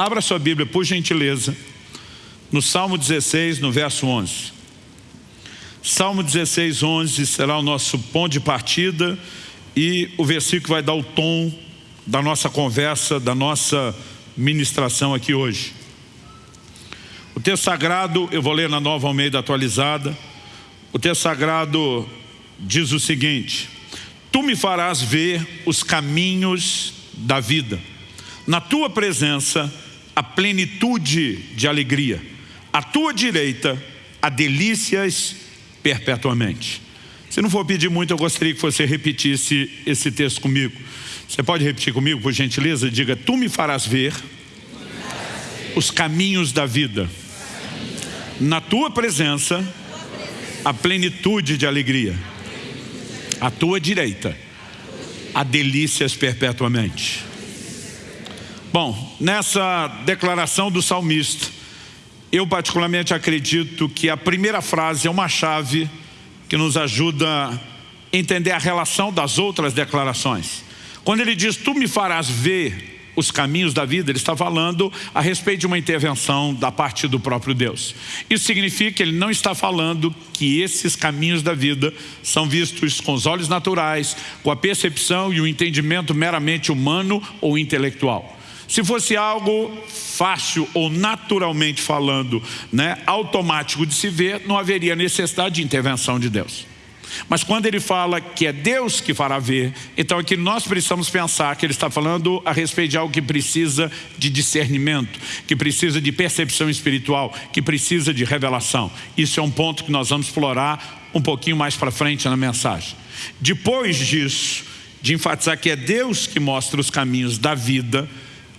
Abra sua Bíblia, por gentileza, no Salmo 16, no verso 11. Salmo 16, 11 será o nosso ponto de partida e o versículo vai dar o tom da nossa conversa, da nossa ministração aqui hoje. O texto sagrado, eu vou ler na nova Almeida atualizada, o texto sagrado diz o seguinte, Tu me farás ver os caminhos da vida, na Tua presença a plenitude de alegria, à Tua direita há delícias perpetuamente. Se não for pedir muito, eu gostaria que você repetisse esse texto comigo. Você pode repetir comigo, por gentileza? Diga, tu me farás ver os caminhos da vida. Na tua presença, a plenitude de alegria. À tua direita, há delícias perpetuamente. Bom, nessa declaração do salmista, eu particularmente acredito que a primeira frase é uma chave que nos ajuda a entender a relação das outras declarações. Quando ele diz, tu me farás ver os caminhos da vida, ele está falando a respeito de uma intervenção da parte do próprio Deus. Isso significa que ele não está falando que esses caminhos da vida são vistos com os olhos naturais, com a percepção e o entendimento meramente humano ou intelectual. Se fosse algo fácil ou naturalmente falando, né, automático de se ver, não haveria necessidade de intervenção de Deus. Mas quando ele fala que é Deus que fará ver, então aqui nós precisamos pensar que ele está falando a respeito de algo que precisa de discernimento, que precisa de percepção espiritual, que precisa de revelação. Isso é um ponto que nós vamos explorar um pouquinho mais para frente na mensagem. Depois disso, de enfatizar que é Deus que mostra os caminhos da vida,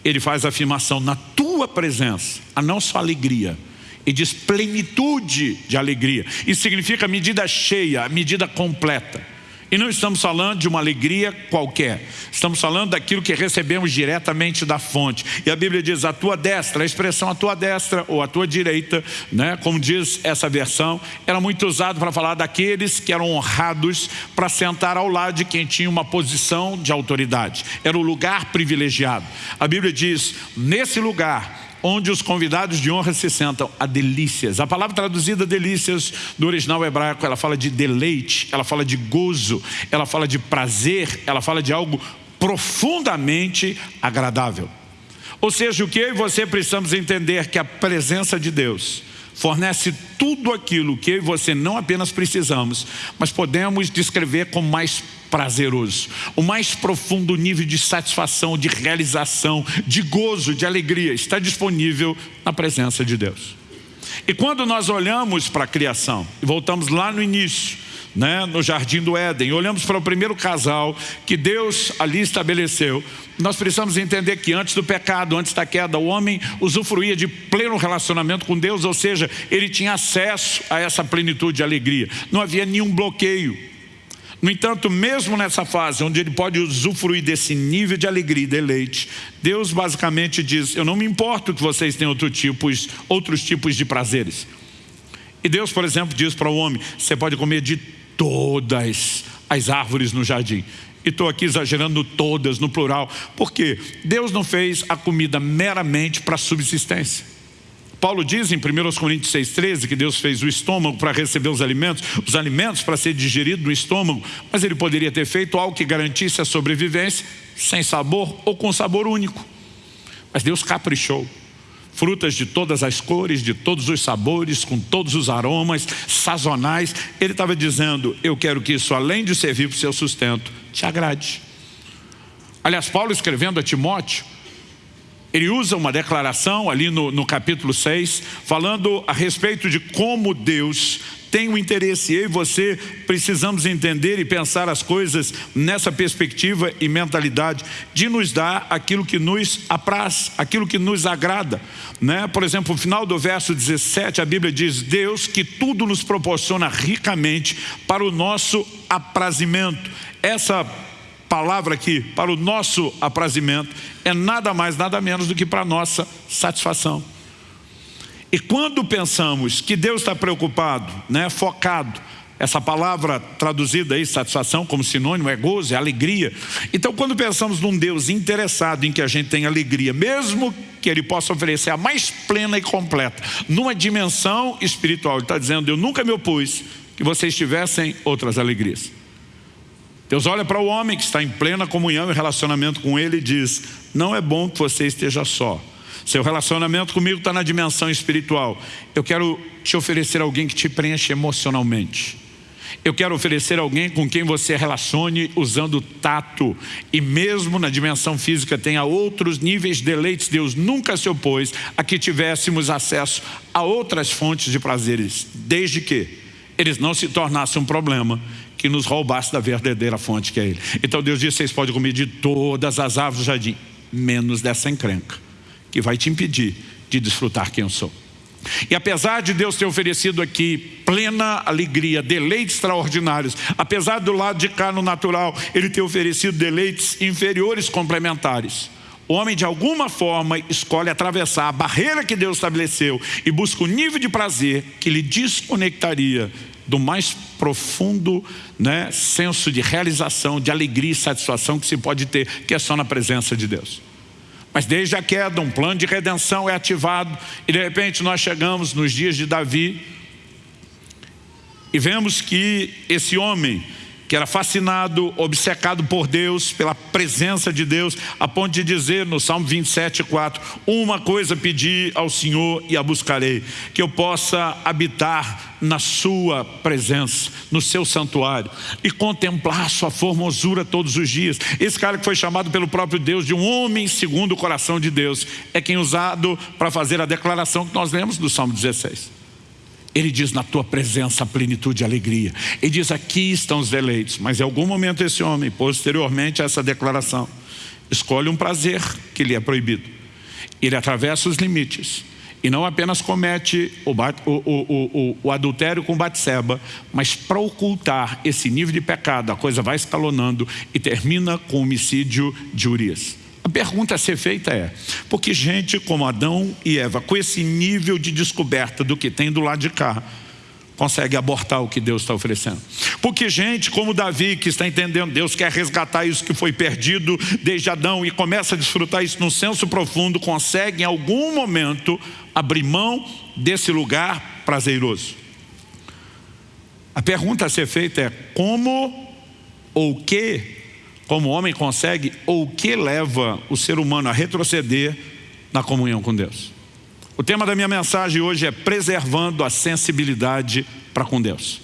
ele faz a afirmação na tua presença, a não só alegria, e diz plenitude de alegria. Isso significa medida cheia, medida completa. E não estamos falando de uma alegria qualquer. Estamos falando daquilo que recebemos diretamente da fonte. E a Bíblia diz a tua destra, a expressão a tua destra ou a tua direita, né, como diz essa versão, era muito usado para falar daqueles que eram honrados para sentar ao lado de quem tinha uma posição de autoridade. Era o lugar privilegiado. A Bíblia diz, nesse lugar onde os convidados de honra se sentam, a delícias. A palavra traduzida delícias do original hebraico, ela fala de deleite, ela fala de gozo, ela fala de prazer, ela fala de algo profundamente agradável. Ou seja, o que eu e você precisamos entender que a presença de Deus fornece tudo aquilo que eu e você não apenas precisamos, mas podemos descrever como mais prazeroso. O mais profundo nível de satisfação, de realização, de gozo, de alegria está disponível na presença de Deus. E quando nós olhamos para a criação, e voltamos lá no início, né, no Jardim do Éden, olhamos para o primeiro casal que Deus ali estabeleceu, nós precisamos entender que antes do pecado, antes da queda, o homem usufruía de pleno relacionamento com Deus, ou seja, ele tinha acesso a essa plenitude de alegria. Não havia nenhum bloqueio. No entanto, mesmo nessa fase, onde ele pode usufruir desse nível de alegria e deleite, Deus basicamente diz, eu não me importo que vocês tenham outro tipos, outros tipos de prazeres. E Deus, por exemplo, diz para o homem, você pode comer de todas as árvores no jardim. E estou aqui exagerando todas, no plural, porque Deus não fez a comida meramente para subsistência. Paulo diz em 1 Coríntios 6,13 que Deus fez o estômago para receber os alimentos, os alimentos para ser digerido no estômago, mas ele poderia ter feito algo que garantisse a sobrevivência sem sabor ou com sabor único. Mas Deus caprichou. Frutas de todas as cores, de todos os sabores, com todos os aromas, sazonais. Ele estava dizendo, eu quero que isso, além de servir para o seu sustento, te agrade. Aliás, Paulo escrevendo a Timóteo, ele usa uma declaração ali no, no capítulo 6, falando a respeito de como Deus tem o um interesse. Eu e você precisamos entender e pensar as coisas nessa perspectiva e mentalidade de nos dar aquilo que nos apraz, aquilo que nos agrada. Né? Por exemplo, no final do verso 17, a Bíblia diz, Deus que tudo nos proporciona ricamente para o nosso aprazimento. Essa palavra aqui, para o nosso aprazimento, é nada mais, nada menos do que para a nossa satisfação. E quando pensamos que Deus está preocupado, né, focado essa palavra traduzida aí, satisfação, como sinônimo, é gozo, é alegria. Então, quando pensamos num Deus interessado em que a gente tenha alegria, mesmo que Ele possa oferecer a mais plena e completa, numa dimensão espiritual, Ele está dizendo, eu nunca me opus que vocês tivessem outras alegrias. Deus olha para o homem que está em plena comunhão e relacionamento com Ele e diz, não é bom que você esteja só. Seu relacionamento comigo está na dimensão espiritual. Eu quero te oferecer alguém que te preenche emocionalmente. Eu quero oferecer alguém com quem você relacione usando tato. E mesmo na dimensão física tenha outros níveis de deleites. Deus nunca se opôs a que tivéssemos acesso a outras fontes de prazeres. Desde que eles não se tornassem um problema que nos roubasse da verdadeira fonte que é Ele. Então Deus disse, vocês podem comer de todas as árvores do jardim, menos dessa encrenca, que vai te impedir de desfrutar quem eu sou. E apesar de Deus ter oferecido aqui plena alegria, deleites extraordinários, apesar do lado de cá no natural, Ele ter oferecido deleites inferiores complementares, o homem de alguma forma escolhe atravessar a barreira que Deus estabeleceu e busca o nível de prazer que lhe desconectaria do mais profundo né, senso de realização, de alegria e satisfação que se pode ter, que é só na presença de Deus. Mas desde a queda, um plano de redenção é ativado e de repente nós chegamos nos dias de Davi e vemos que esse homem que era fascinado, obcecado por Deus, pela presença de Deus, a ponto de dizer no Salmo 27, 4, uma coisa pedi ao Senhor e a buscarei, que eu possa habitar na sua presença, no seu santuário, e contemplar sua formosura todos os dias. Esse cara que foi chamado pelo próprio Deus de um homem segundo o coração de Deus, é quem usado para fazer a declaração que nós lemos do Salmo 16. Ele diz, na tua presença, plenitude e alegria. Ele diz, aqui estão os deleites. Mas em algum momento esse homem, posteriormente a essa declaração, escolhe um prazer que lhe é proibido. Ele atravessa os limites. E não apenas comete o, o, o, o adultério com Batseba, mas para ocultar esse nível de pecado, a coisa vai escalonando e termina com o homicídio de Urias. A pergunta a ser feita é, porque gente como Adão e Eva, com esse nível de descoberta do que tem do lado de cá, consegue abortar o que Deus está oferecendo. Porque gente como Davi, que está entendendo, Deus quer resgatar isso que foi perdido desde Adão e começa a desfrutar isso num senso profundo, consegue em algum momento abrir mão desse lugar prazeroso. A pergunta a ser feita é como ou que como o homem consegue ou o que leva o ser humano a retroceder na comunhão com Deus. O tema da minha mensagem hoje é preservando a sensibilidade para com Deus.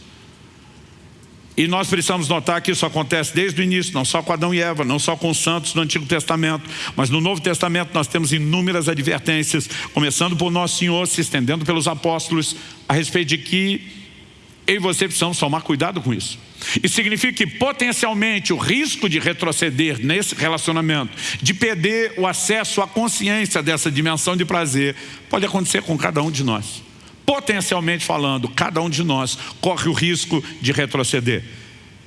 E nós precisamos notar que isso acontece desde o início, não só com Adão e Eva, não só com os santos do Antigo Testamento, mas no Novo Testamento nós temos inúmeras advertências, começando por nosso Senhor, se estendendo pelos apóstolos, a respeito de que eu e você precisamos tomar cuidado com isso. Isso significa que potencialmente o risco de retroceder nesse relacionamento, de perder o acesso à consciência dessa dimensão de prazer, pode acontecer com cada um de nós. Potencialmente falando, cada um de nós corre o risco de retroceder.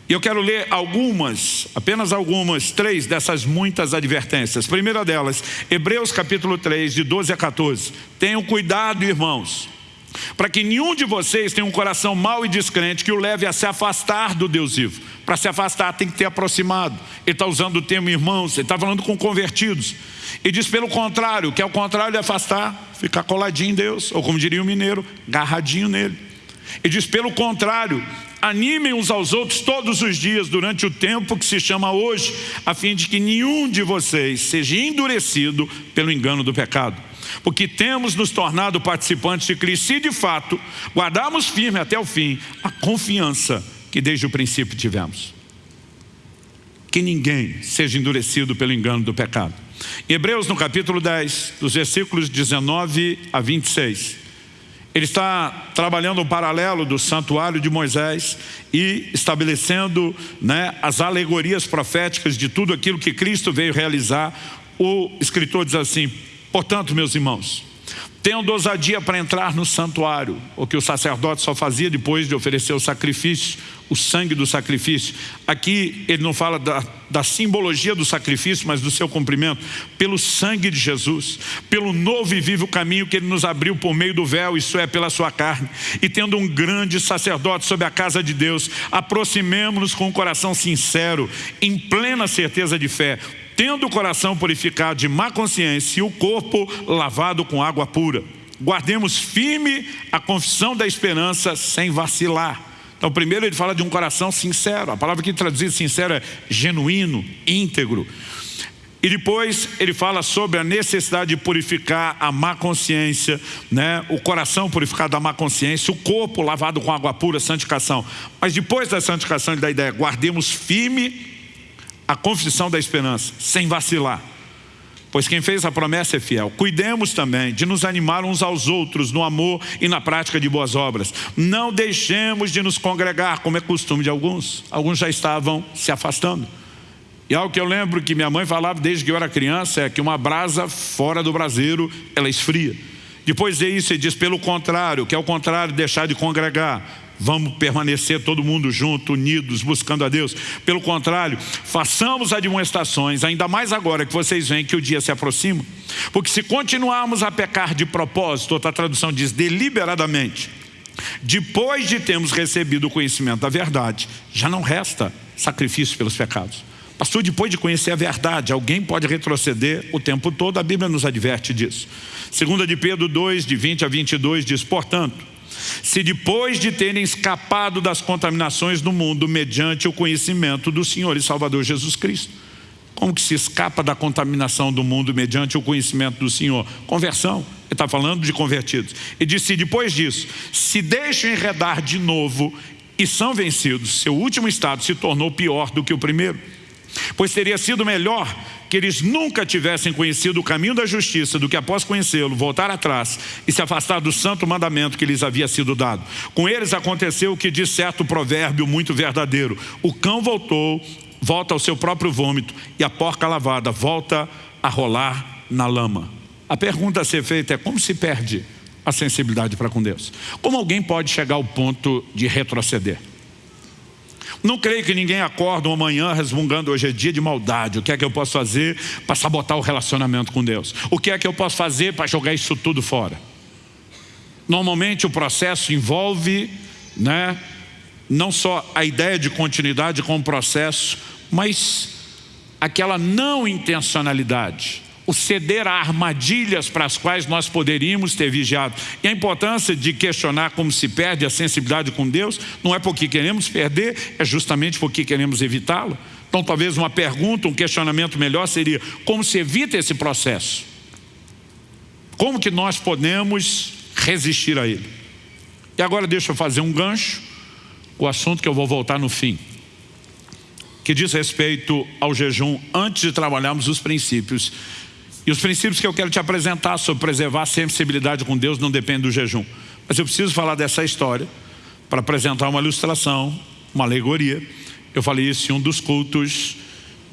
E eu quero ler algumas, apenas algumas, três dessas muitas advertências. Primeira delas, Hebreus capítulo 3, de 12 a 14. Tenham cuidado, irmãos para que nenhum de vocês tenha um coração mau e descrente que o leve a se afastar do Deus vivo. Para se afastar tem que ter aproximado. Ele está usando o termo irmãos, ele está falando com convertidos. E diz pelo contrário, que é o contrário de afastar, ficar coladinho em Deus, ou como diria o mineiro, garradinho nele. E diz pelo contrário, animem uns aos outros todos os dias durante o tempo que se chama hoje, a fim de que nenhum de vocês seja endurecido pelo engano do pecado porque temos nos tornado participantes de Cristo se de fato guardarmos firme até o fim a confiança que desde o princípio tivemos. Que ninguém seja endurecido pelo engano do pecado. Em Hebreus no capítulo 10, dos versículos 19 a 26, ele está trabalhando um paralelo do santuário de Moisés e estabelecendo né, as alegorias proféticas de tudo aquilo que Cristo veio realizar. O escritor diz assim, Portanto, meus irmãos, tendo ousadia para entrar no santuário, o que o sacerdote só fazia depois de oferecer o sacrifício, o sangue do sacrifício. Aqui ele não fala da, da simbologia do sacrifício, mas do seu cumprimento, pelo sangue de Jesus, pelo novo e vivo caminho que ele nos abriu por meio do véu, isso é, pela sua carne. E tendo um grande sacerdote sobre a casa de Deus, aproximemo-nos com um coração sincero, em plena certeza de fé, tendo o coração purificado de má consciência e o corpo lavado com água pura. Guardemos firme a confissão da esperança sem vacilar. Então primeiro ele fala de um coração sincero, a palavra que traduzir sincero é genuíno, íntegro. E depois ele fala sobre a necessidade de purificar a má consciência, né? o coração purificado da má consciência, o corpo lavado com água pura, santificação. Mas depois da santificação ele dá a ideia, guardemos firme a confissão da esperança, sem vacilar. Pois quem fez a promessa é fiel. Cuidemos também de nos animar uns aos outros no amor e na prática de boas obras. Não deixemos de nos congregar, como é costume de alguns. Alguns já estavam se afastando. E algo que eu lembro que minha mãe falava desde que eu era criança é que uma brasa fora do braseiro, ela esfria. Depois de isso, ele diz, pelo contrário, que é o contrário, deixar de congregar. Vamos permanecer todo mundo junto, unidos, buscando a Deus. Pelo contrário, façamos admoestações, ainda mais agora que vocês veem que o dia se aproxima. Porque se continuarmos a pecar de propósito, outra tradução diz deliberadamente, depois de termos recebido o conhecimento da verdade, já não resta sacrifício pelos pecados. Pastor, depois de conhecer a verdade, alguém pode retroceder o tempo todo, a Bíblia nos adverte disso. Segunda de Pedro 2, de 20 a 22, diz, portanto, se depois de terem escapado das contaminações do mundo mediante o conhecimento do Senhor e Salvador Jesus Cristo. Como que se escapa da contaminação do mundo mediante o conhecimento do Senhor? Conversão. Ele está falando de convertidos. E disse, depois disso, se deixam enredar de novo e são vencidos, seu último estado se tornou pior do que o primeiro. Pois teria sido melhor que eles nunca tivessem conhecido o caminho da justiça do que após conhecê-lo, voltar atrás e se afastar do santo mandamento que lhes havia sido dado. Com eles aconteceu o que diz certo provérbio muito verdadeiro. O cão voltou, volta ao seu próprio vômito e a porca lavada volta a rolar na lama. A pergunta a ser feita é como se perde a sensibilidade para com Deus? Como alguém pode chegar ao ponto de retroceder? Não creio que ninguém acorda uma manhã resmungando hoje é dia de maldade. O que é que eu posso fazer para sabotar o relacionamento com Deus? O que é que eu posso fazer para jogar isso tudo fora? Normalmente o processo envolve né, não só a ideia de continuidade com o processo, mas aquela não intencionalidade o ceder a armadilhas para as quais nós poderíamos ter vigiado. E a importância de questionar como se perde a sensibilidade com Deus, não é porque queremos perder, é justamente porque queremos evitá-lo. Então talvez uma pergunta, um questionamento melhor seria, como se evita esse processo? Como que nós podemos resistir a ele? E agora deixa eu fazer um gancho, o assunto que eu vou voltar no fim que diz respeito ao jejum antes de trabalharmos os princípios e os princípios que eu quero te apresentar sobre preservar a sensibilidade com Deus não dependem do jejum. Mas eu preciso falar dessa história para apresentar uma ilustração, uma alegoria. Eu falei isso em um dos cultos,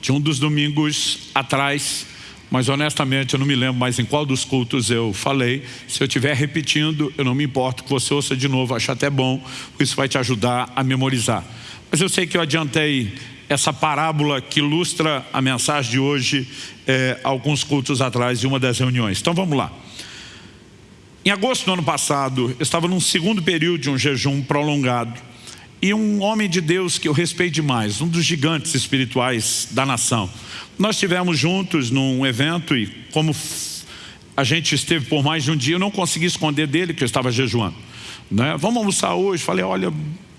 de um dos domingos atrás, mas honestamente eu não me lembro mais em qual dos cultos eu falei. Se eu estiver repetindo, eu não me importo que você ouça de novo, acho até bom, isso vai te ajudar a memorizar. Mas eu sei que eu adiantei essa parábola que ilustra a mensagem de hoje é, alguns cultos atrás de uma das reuniões. Então vamos lá. Em agosto do ano passado, eu estava num segundo período de um jejum prolongado e um homem de Deus que eu respeito demais, um dos gigantes espirituais da nação. Nós estivemos juntos num evento e como a gente esteve por mais de um dia, eu não consegui esconder dele que eu estava jejuando. Né? Vamos almoçar hoje? Falei, olha,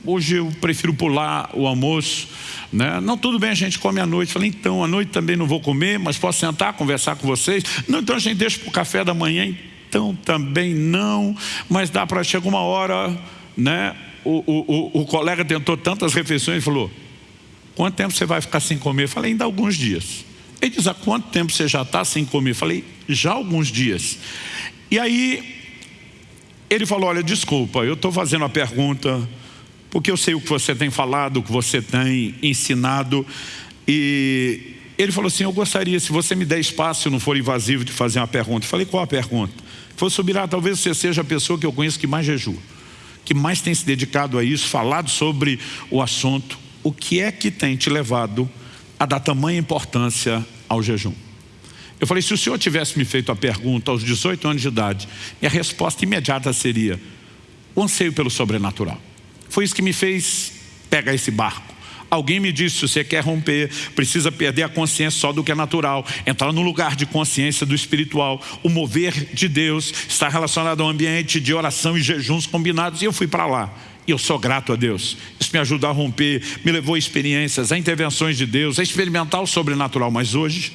hoje eu prefiro pular o almoço. Né? Não, tudo bem, a gente come à noite. Falei, então, à noite também não vou comer, mas posso sentar, conversar com vocês? Não, então a gente deixa para o café da manhã, então também não. Mas dá para, chega uma hora, né? O, o, o, o colega tentou tantas refeições e falou, quanto tempo você vai ficar sem comer? Falei, ainda alguns dias. Ele diz, há quanto tempo você já está sem comer? Falei, já alguns dias. E aí, ele falou, olha, desculpa, eu estou fazendo a pergunta porque eu sei o que você tem falado, o que você tem ensinado. E ele falou assim, eu gostaria, se você me der espaço, não for invasivo, de fazer uma pergunta. Eu falei, qual a pergunta? Falou, Subirá, talvez você seja a pessoa que eu conheço que mais jejua, que mais tem se dedicado a isso, falado sobre o assunto. O que é que tem te levado a dar tamanha importância ao jejum? Eu falei, se o senhor tivesse me feito a pergunta aos 18 anos de idade, minha resposta imediata seria, o anseio pelo sobrenatural. Foi isso que me fez pegar esse barco. Alguém me disse, se você quer romper, precisa perder a consciência só do que é natural, entrar no lugar de consciência do espiritual. O mover de Deus está relacionado ao ambiente de oração e jejuns combinados. E eu fui para lá. E eu sou grato a Deus. Isso me ajudou a romper, me levou a experiências, a intervenções de Deus, a experimentar o sobrenatural. Mas hoje,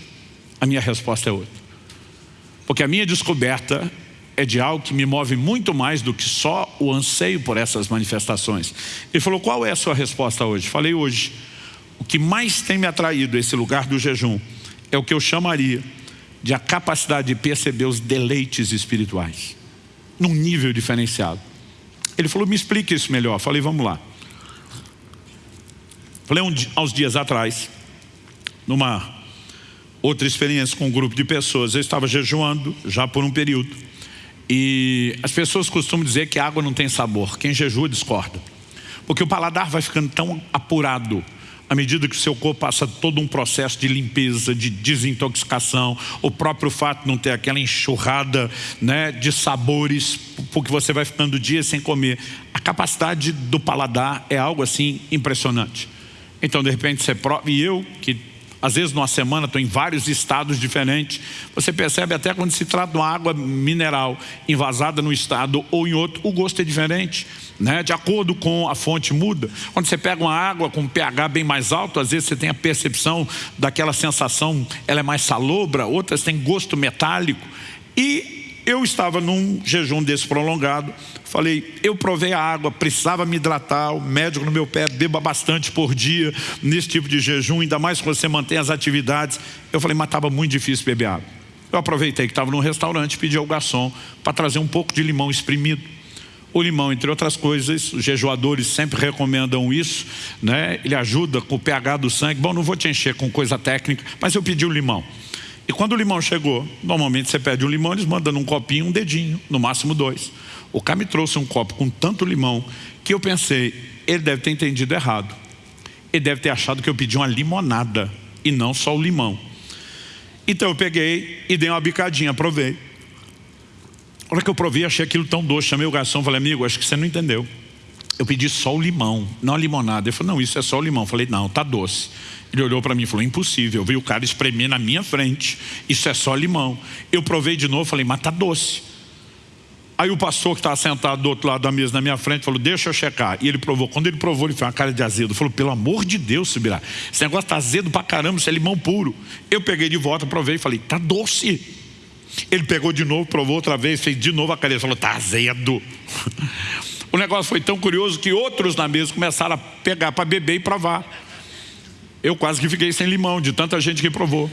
a minha resposta é outra. Porque a minha descoberta é de algo que me move muito mais do que só o anseio por essas manifestações. Ele falou, qual é a sua resposta hoje? Falei hoje, o que mais tem me atraído esse lugar do jejum é o que eu chamaria de a capacidade de perceber os deleites espirituais, num nível diferenciado. Ele falou, me explique isso melhor. Falei, vamos lá. Falei um, aos dias atrás, numa outra experiência com um grupo de pessoas, eu estava jejuando já por um período, e as pessoas costumam dizer que a água não tem sabor. Quem jejua discorda. Porque o paladar vai ficando tão apurado à medida que o seu corpo passa todo um processo de limpeza, de desintoxicação, o próprio fato de não ter aquela enxurrada né, de sabores, porque você vai ficando dias sem comer. A capacidade do paladar é algo assim impressionante. Então, de repente, você prova, e eu que às vezes numa semana estou em vários estados diferentes. Você percebe até quando se trata de uma água mineral envasada no estado ou em outro, o gosto é diferente. Né? De acordo com a fonte muda. Quando você pega uma água com pH bem mais alto, às vezes você tem a percepção daquela sensação, ela é mais salobra, outras têm gosto metálico. E eu estava num jejum desse prolongado, falei, eu provei a água, precisava me hidratar, o médico no meu pé, beba bastante por dia, nesse tipo de jejum, ainda mais que você mantém as atividades. Eu falei, mas estava muito difícil beber água. Eu aproveitei que estava num restaurante, pedi ao garçom para trazer um pouco de limão espremido. O limão, entre outras coisas, os jejuadores sempre recomendam isso, né? ele ajuda com o pH do sangue. Bom, não vou te encher com coisa técnica, mas eu pedi o limão. E quando o limão chegou, normalmente você pede um limão, eles mandam um copinho, um dedinho, no máximo dois. O cara me trouxe um copo com tanto limão que eu pensei, ele deve ter entendido errado. Ele deve ter achado que eu pedi uma limonada e não só o limão. Então eu peguei e dei uma bicadinha, provei. A hora que eu provei, achei aquilo tão doce. Chamei o garçom e falei, amigo, acho que você não entendeu. Eu pedi só o limão, não a limonada. Ele falou, não, isso é só o limão. Eu falei, não, tá doce. Ele olhou para mim e falou, impossível. Eu vi o cara espremer na minha frente. Isso é só limão. Eu provei de novo, falei, mas tá doce. Aí o pastor que estava sentado do outro lado da mesa na minha frente falou, deixa eu checar. E ele provou. Quando ele provou, ele fez uma cara de azedo. Falou, pelo amor de Deus, Subirá. Esse negócio está azedo pra caramba, isso é limão puro. Eu peguei de volta, provei e falei, tá doce. Ele pegou de novo, provou outra vez, fez de novo a. Ele falou, tá azedo. o negócio foi tão curioso que outros na mesa começaram a pegar para beber e provar. Eu quase que fiquei sem limão, de tanta gente que provou.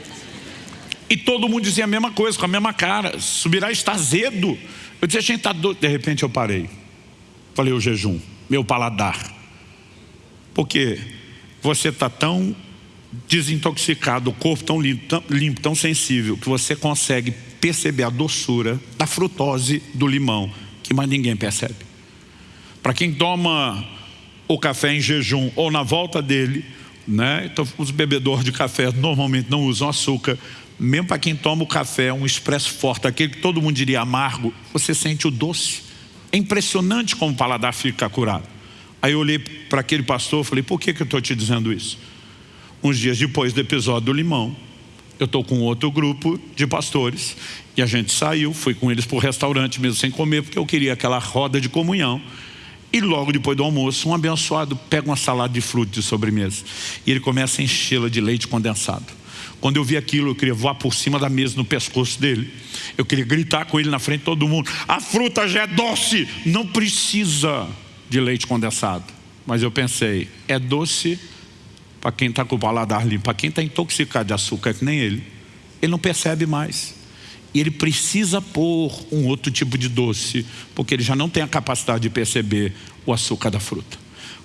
E todo mundo dizia a mesma coisa, com a mesma cara. Subirá está azedo. Eu dizia, gente, está doido. De repente eu parei. Falei, o jejum, meu paladar. Porque você está tão desintoxicado, o corpo tão limpo, tão limpo, tão sensível, que você consegue perceber a doçura da frutose do limão, que mais ninguém percebe. Para quem toma o café em jejum ou na volta dele, né? Então, os bebedores de café normalmente não usam açúcar. Mesmo para quem toma o café, um expresso forte, aquele que todo mundo diria amargo, você sente o doce. É impressionante como o paladar fica curado. Aí eu olhei para aquele pastor e falei, por que, que eu estou te dizendo isso? Uns dias depois do episódio do limão, eu estou com outro grupo de pastores e a gente saiu, fui com eles para o restaurante mesmo sem comer, porque eu queria aquela roda de comunhão. E logo depois do almoço, um abençoado pega uma salada de frutas de sobremesa. E ele começa a enchê-la de leite condensado. Quando eu vi aquilo, eu queria voar por cima da mesa no pescoço dele. Eu queria gritar com ele na frente de todo mundo. A fruta já é doce, não precisa de leite condensado. Mas eu pensei, é doce para quem está com o paladar limpo. Para quem está intoxicado de açúcar, que nem ele. Ele não percebe mais. E ele precisa pôr um outro tipo de doce, porque ele já não tem a capacidade de perceber o açúcar da fruta.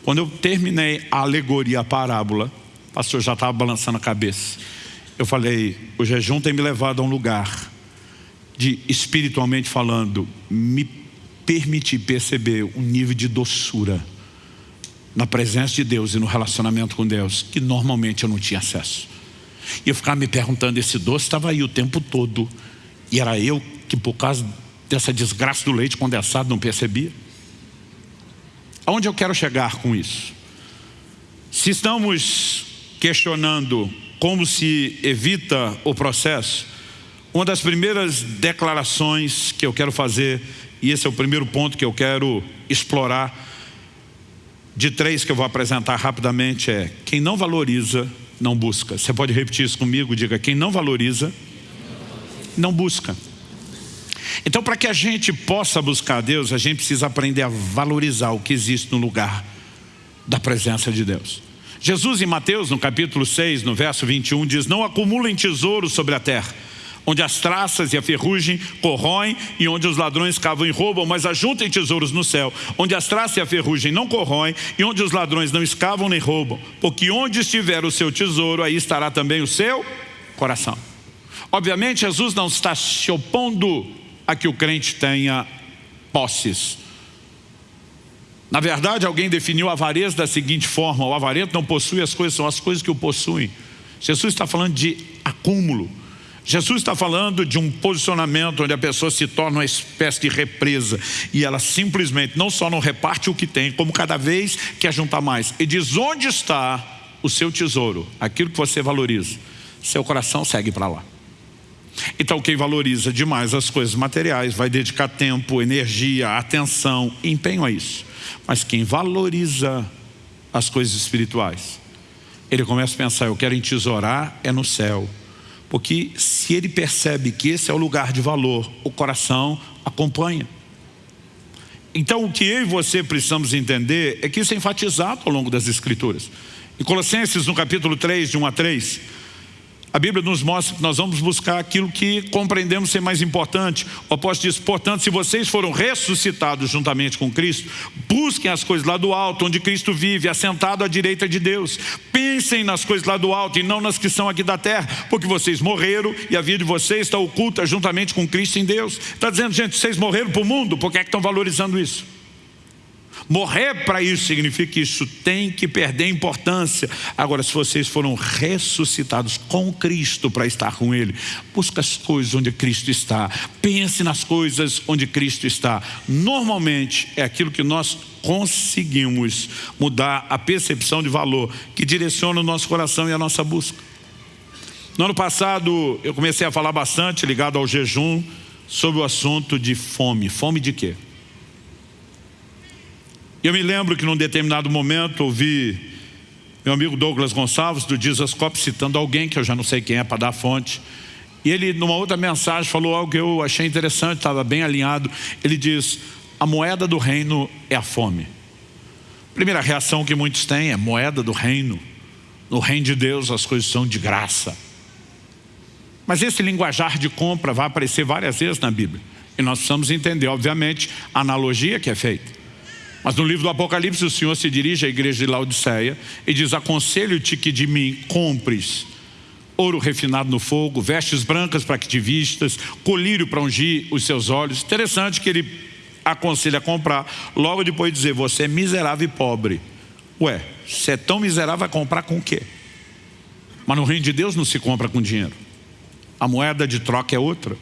Quando eu terminei a alegoria, a parábola, o pastor já estava balançando a cabeça. Eu falei, o jejum tem me levado a um lugar de, espiritualmente falando, me permitir perceber um nível de doçura na presença de Deus e no relacionamento com Deus, que normalmente eu não tinha acesso. E eu ficava me perguntando, esse doce estava aí o tempo todo, e era eu que por causa dessa desgraça do leite condensado não percebia. Aonde eu quero chegar com isso? Se estamos questionando como se evita o processo, uma das primeiras declarações que eu quero fazer, e esse é o primeiro ponto que eu quero explorar, de três que eu vou apresentar rapidamente é quem não valoriza, não busca. Você pode repetir isso comigo? Diga, quem não valoriza, não busca. Então, para que a gente possa buscar Deus, a gente precisa aprender a valorizar o que existe no lugar da presença de Deus. Jesus em Mateus, no capítulo 6, no verso 21, diz, não acumulem tesouros sobre a terra, onde as traças e a ferrugem corroem e onde os ladrões cavam e roubam, mas ajuntem tesouros no céu, onde as traças e a ferrugem não corroem e onde os ladrões não escavam nem roubam, porque onde estiver o seu tesouro, aí estará também o seu coração. Obviamente, Jesus não está se opondo a que o crente tenha posses. Na verdade, alguém definiu avareza da seguinte forma, o avarento não possui as coisas, são as coisas que o possuem. Jesus está falando de acúmulo. Jesus está falando de um posicionamento onde a pessoa se torna uma espécie de represa e ela simplesmente não só não reparte o que tem, como cada vez quer juntar mais. E diz onde está o seu tesouro, aquilo que você valoriza, seu coração segue para lá. Então quem valoriza demais as coisas materiais vai dedicar tempo, energia, atenção, empenho a isso. Mas quem valoriza as coisas espirituais, ele começa a pensar, eu quero entesourar é no céu. Porque se ele percebe que esse é o lugar de valor, o coração acompanha. Então o que eu e você precisamos entender é que isso é enfatizado ao longo das escrituras. Em Colossenses, no capítulo 3, de 1 a 3, a Bíblia nos mostra que nós vamos buscar aquilo que compreendemos ser mais importante. O apóstolo diz, portanto, se vocês foram ressuscitados juntamente com Cristo, busquem as coisas lá do alto, onde Cristo vive, assentado à direita de Deus. Pensem nas coisas lá do alto e não nas que são aqui da terra, porque vocês morreram e a vida de vocês está oculta juntamente com Cristo em Deus. Está dizendo, gente, vocês morreram para o mundo, por que é que estão valorizando isso? Morrer para isso significa que isso tem que perder importância. Agora, se vocês foram ressuscitados com Cristo para estar com Ele, busque as coisas onde Cristo está. Pense nas coisas onde Cristo está. Normalmente, é aquilo que nós conseguimos mudar a percepção de valor que direciona o nosso coração e a nossa busca. No ano passado, eu comecei a falar bastante, ligado ao jejum, sobre o assunto de fome. Fome de quê? Eu me lembro que num determinado momento ouvi meu amigo Douglas Gonçalves do Cop citando alguém que eu já não sei quem é para dar fonte. E ele, numa outra mensagem, falou algo que eu achei interessante, estava bem alinhado. Ele diz, a moeda do reino é a fome. Primeira reação que muitos têm é moeda do reino. No reino de Deus as coisas são de graça. Mas esse linguajar de compra vai aparecer várias vezes na Bíblia. E nós precisamos entender, obviamente, a analogia que é feita. Mas no livro do Apocalipse o Senhor se dirige à igreja de Laodiceia e diz, aconselho-te que de mim compres ouro refinado no fogo, vestes brancas para que te vistas, colírio para ungir os seus olhos. Interessante que ele aconselha a comprar, logo depois de dizer, você é miserável e pobre. Ué, se é tão miserável, vai comprar com o quê? Mas no reino de Deus não se compra com dinheiro. A moeda de troca é outra.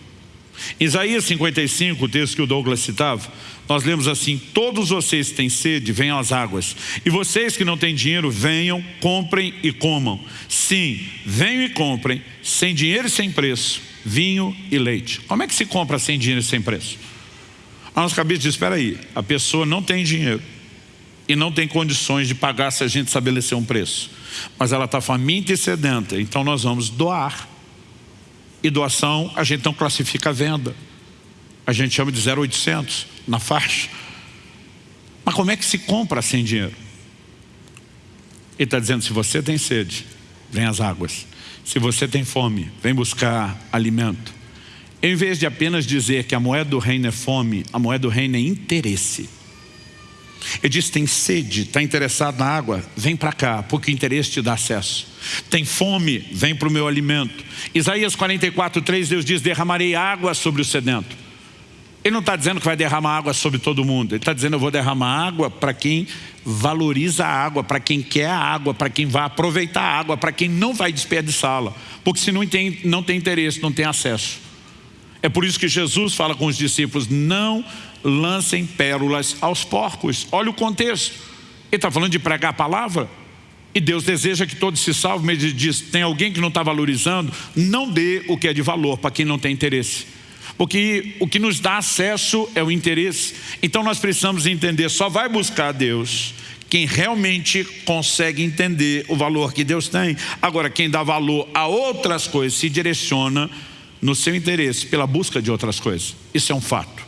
Isaías 55, o texto que o Douglas citava, nós lemos assim, todos vocês que têm sede, venham às águas. E vocês que não têm dinheiro, venham, comprem e comam. Sim, venham e comprem, sem dinheiro e sem preço, vinho e leite. Como é que se compra sem dinheiro e sem preço? A nossa cabeça diz, espera aí, a pessoa não tem dinheiro e não tem condições de pagar se a gente estabelecer um preço. Mas ela está faminta e sedenta, então nós vamos doar e doação a gente não classifica a venda. A gente chama de 0,800 na faixa. Mas como é que se compra sem dinheiro? Ele está dizendo, se você tem sede, vem às águas. Se você tem fome, vem buscar alimento. Em vez de apenas dizer que a moeda do reino é fome, a moeda do reino é interesse. Ele diz, tem sede, está interessado na água? Vem para cá, porque o interesse te dá acesso. Tem fome? Vem para o meu alimento. Isaías 44, 3, Deus diz, derramarei água sobre o sedento. Ele não está dizendo que vai derramar água sobre todo mundo. Ele está dizendo, eu vou derramar água para quem valoriza a água, para quem quer a água, para quem vai aproveitar a água, para quem não vai desperdiçá-la. Porque se não tem, não tem interesse, não tem acesso. É por isso que Jesus fala com os discípulos, não lancem pérolas aos porcos. Olha o contexto. Ele está falando de pregar a palavra. E Deus deseja que todos se salvem, mas ele diz, tem alguém que não está valorizando, não dê o que é de valor para quem não tem interesse. Porque o que nos dá acesso é o interesse. Então nós precisamos entender, só vai buscar Deus quem realmente consegue entender o valor que Deus tem. Agora, quem dá valor a outras coisas se direciona no seu interesse pela busca de outras coisas. Isso é um fato.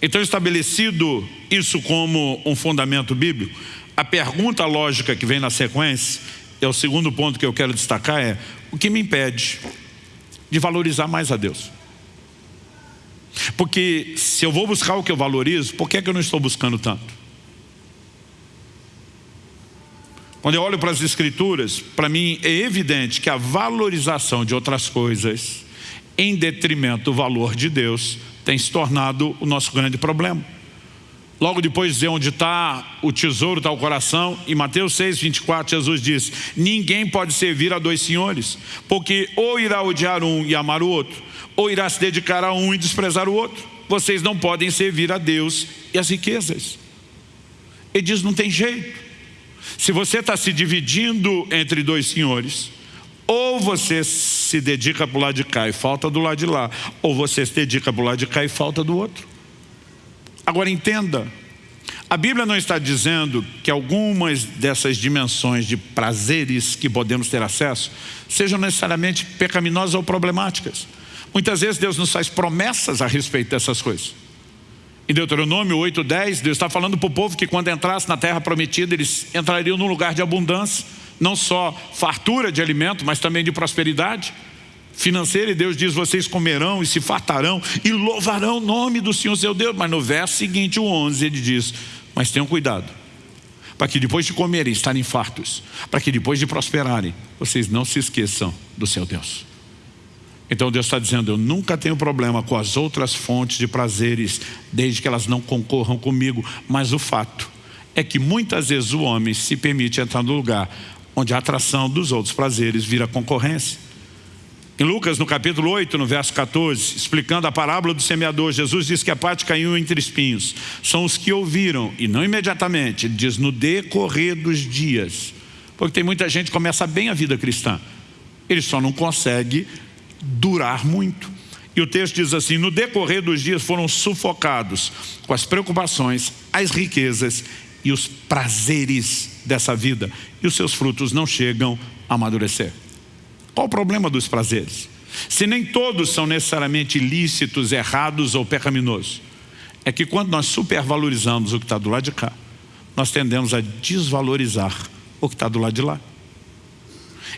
Então, estabelecido isso como um fundamento bíblico, a pergunta lógica que vem na sequência, é o segundo ponto que eu quero destacar, é o que me impede de valorizar mais a Deus? Porque se eu vou buscar o que eu valorizo, por que, é que eu não estou buscando tanto? Quando eu olho para as escrituras, para mim é evidente que a valorização de outras coisas em detrimento do valor de Deus tem se tornado o nosso grande problema. Logo depois de onde está o tesouro, está o coração, em Mateus 6, 24, Jesus diz, ninguém pode servir a dois senhores, porque ou irá odiar um e amar o outro, ou irá se dedicar a um e desprezar o outro. Vocês não podem servir a Deus e as riquezas. Ele diz, não tem jeito. Se você está se dividindo entre dois senhores, ou você se dedica para o lado de cá e falta do lado de lá, ou você se dedica para o lado de cá e falta do outro. Agora entenda, a Bíblia não está dizendo que algumas dessas dimensões de prazeres que podemos ter acesso sejam necessariamente pecaminosas ou problemáticas. Muitas vezes Deus nos faz promessas a respeito dessas coisas. Em Deuteronômio 8,10, Deus está falando para o povo que quando entrasse na terra prometida, eles entrariam num lugar de abundância, não só fartura de alimento, mas também de prosperidade financeira. E Deus diz, vocês comerão e se fartarão e louvarão o nome do Senhor seu Deus. Mas no verso seguinte, o 11, ele diz, mas tenham cuidado, para que depois de comerem, estarem fartos, para que depois de prosperarem, vocês não se esqueçam do seu Deus. Então Deus está dizendo, eu nunca tenho problema com as outras fontes de prazeres, desde que elas não concorram comigo. Mas o fato é que muitas vezes o homem se permite entrar no lugar onde a atração dos outros prazeres vira concorrência. Em Lucas, no capítulo 8, no verso 14, explicando a parábola do semeador, Jesus diz que a parte caiu entre espinhos. São os que ouviram, e não imediatamente, ele diz no decorrer dos dias. Porque tem muita gente que começa bem a vida cristã. Ele só não consegue durar muito. E o texto diz assim, no decorrer dos dias foram sufocados com as preocupações, as riquezas e os prazeres dessa vida. E os seus frutos não chegam a amadurecer. Qual o problema dos prazeres? Se nem todos são necessariamente ilícitos, errados ou pecaminosos, é que quando nós supervalorizamos o que está do lado de cá, nós tendemos a desvalorizar o que está do lado de lá.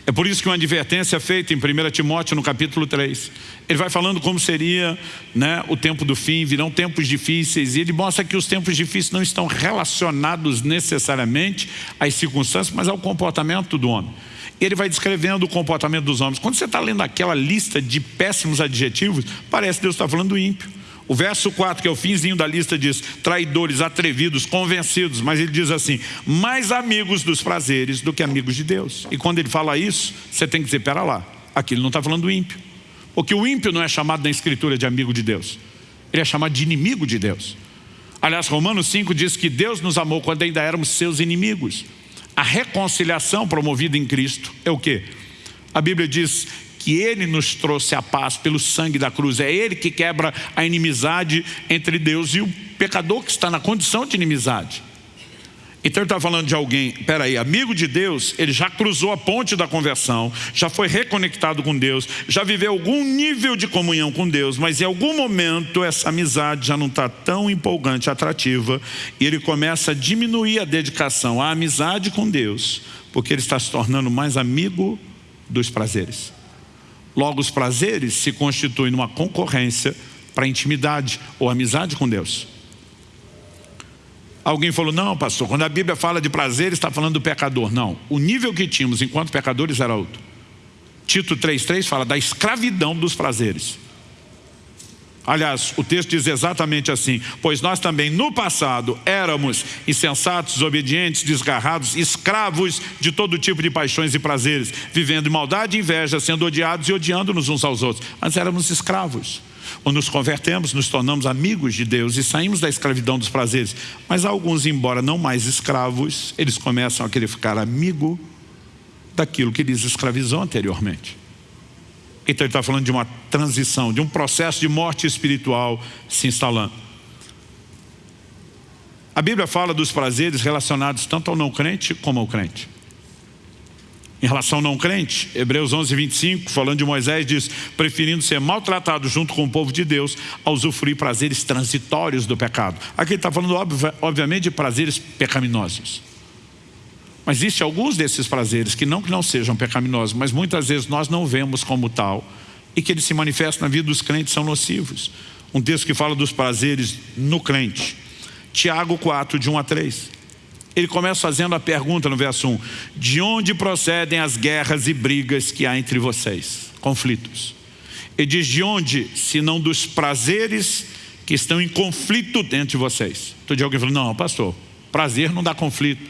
É por isso que uma advertência é feita em 1 Timóteo no capítulo 3. Ele vai falando como seria né, o tempo do fim, virão tempos difíceis, e ele mostra que os tempos difíceis não estão relacionados necessariamente às circunstâncias, mas ao comportamento do homem. Ele vai descrevendo o comportamento dos homens. Quando você está lendo aquela lista de péssimos adjetivos, parece que Deus está falando do ímpio. O verso 4, que é o finzinho da lista, diz traidores, atrevidos, convencidos. Mas ele diz assim, mais amigos dos prazeres do que amigos de Deus. E quando ele fala isso, você tem que dizer, pera lá, aqui ele não está falando do ímpio. Porque o ímpio não é chamado na escritura de amigo de Deus. Ele é chamado de inimigo de Deus. Aliás, Romanos 5 diz que Deus nos amou quando ainda éramos seus inimigos. A reconciliação promovida em Cristo é o quê? A Bíblia diz que Ele nos trouxe a paz pelo sangue da cruz. É Ele que quebra a inimizade entre Deus e o pecador que está na condição de inimizade. Então ele está falando de alguém, peraí, amigo de Deus, ele já cruzou a ponte da conversão, já foi reconectado com Deus, já viveu algum nível de comunhão com Deus, mas em algum momento essa amizade já não está tão empolgante, atrativa, e ele começa a diminuir a dedicação à amizade com Deus, porque ele está se tornando mais amigo dos prazeres. Logo, os prazeres se constituem numa concorrência para intimidade ou amizade com Deus. Alguém falou, não pastor, quando a Bíblia fala de prazer, está falando do pecador. Não, o nível que tínhamos enquanto pecadores era outro. Tito 3,3 fala da escravidão dos prazeres. Aliás, o texto diz exatamente assim, pois nós também no passado éramos insensatos, desobedientes, desgarrados, escravos de todo tipo de paixões e prazeres, vivendo maldade e inveja, sendo odiados e odiando-nos uns aos outros. Mas éramos escravos. Ou nos convertemos, nos tornamos amigos de Deus e saímos da escravidão dos prazeres. Mas alguns, embora não mais escravos, eles começam a querer ficar amigo daquilo que lhes escravizou anteriormente. Então ele está falando de uma transição, de um processo de morte espiritual se instalando. A Bíblia fala dos prazeres relacionados tanto ao não crente como ao crente. Em relação ao não crente, Hebreus 11, 25, falando de Moisés, diz, preferindo ser maltratado junto com o povo de Deus, a usufruir prazeres transitórios do pecado. Aqui ele está falando, obviamente, de prazeres pecaminosos. Mas existem alguns desses prazeres que não que não sejam pecaminosos, mas muitas vezes nós não vemos como tal e que eles se manifestam na vida dos crentes são nocivos. Um texto que fala dos prazeres no crente. Tiago 4, de 1 a 3. Ele começa fazendo a pergunta no verso 1. De onde procedem as guerras e brigas que há entre vocês? Conflitos. Ele diz de onde, se não dos prazeres que estão em conflito dentro de vocês. Todo dia alguém falou, não pastor, prazer não dá conflito.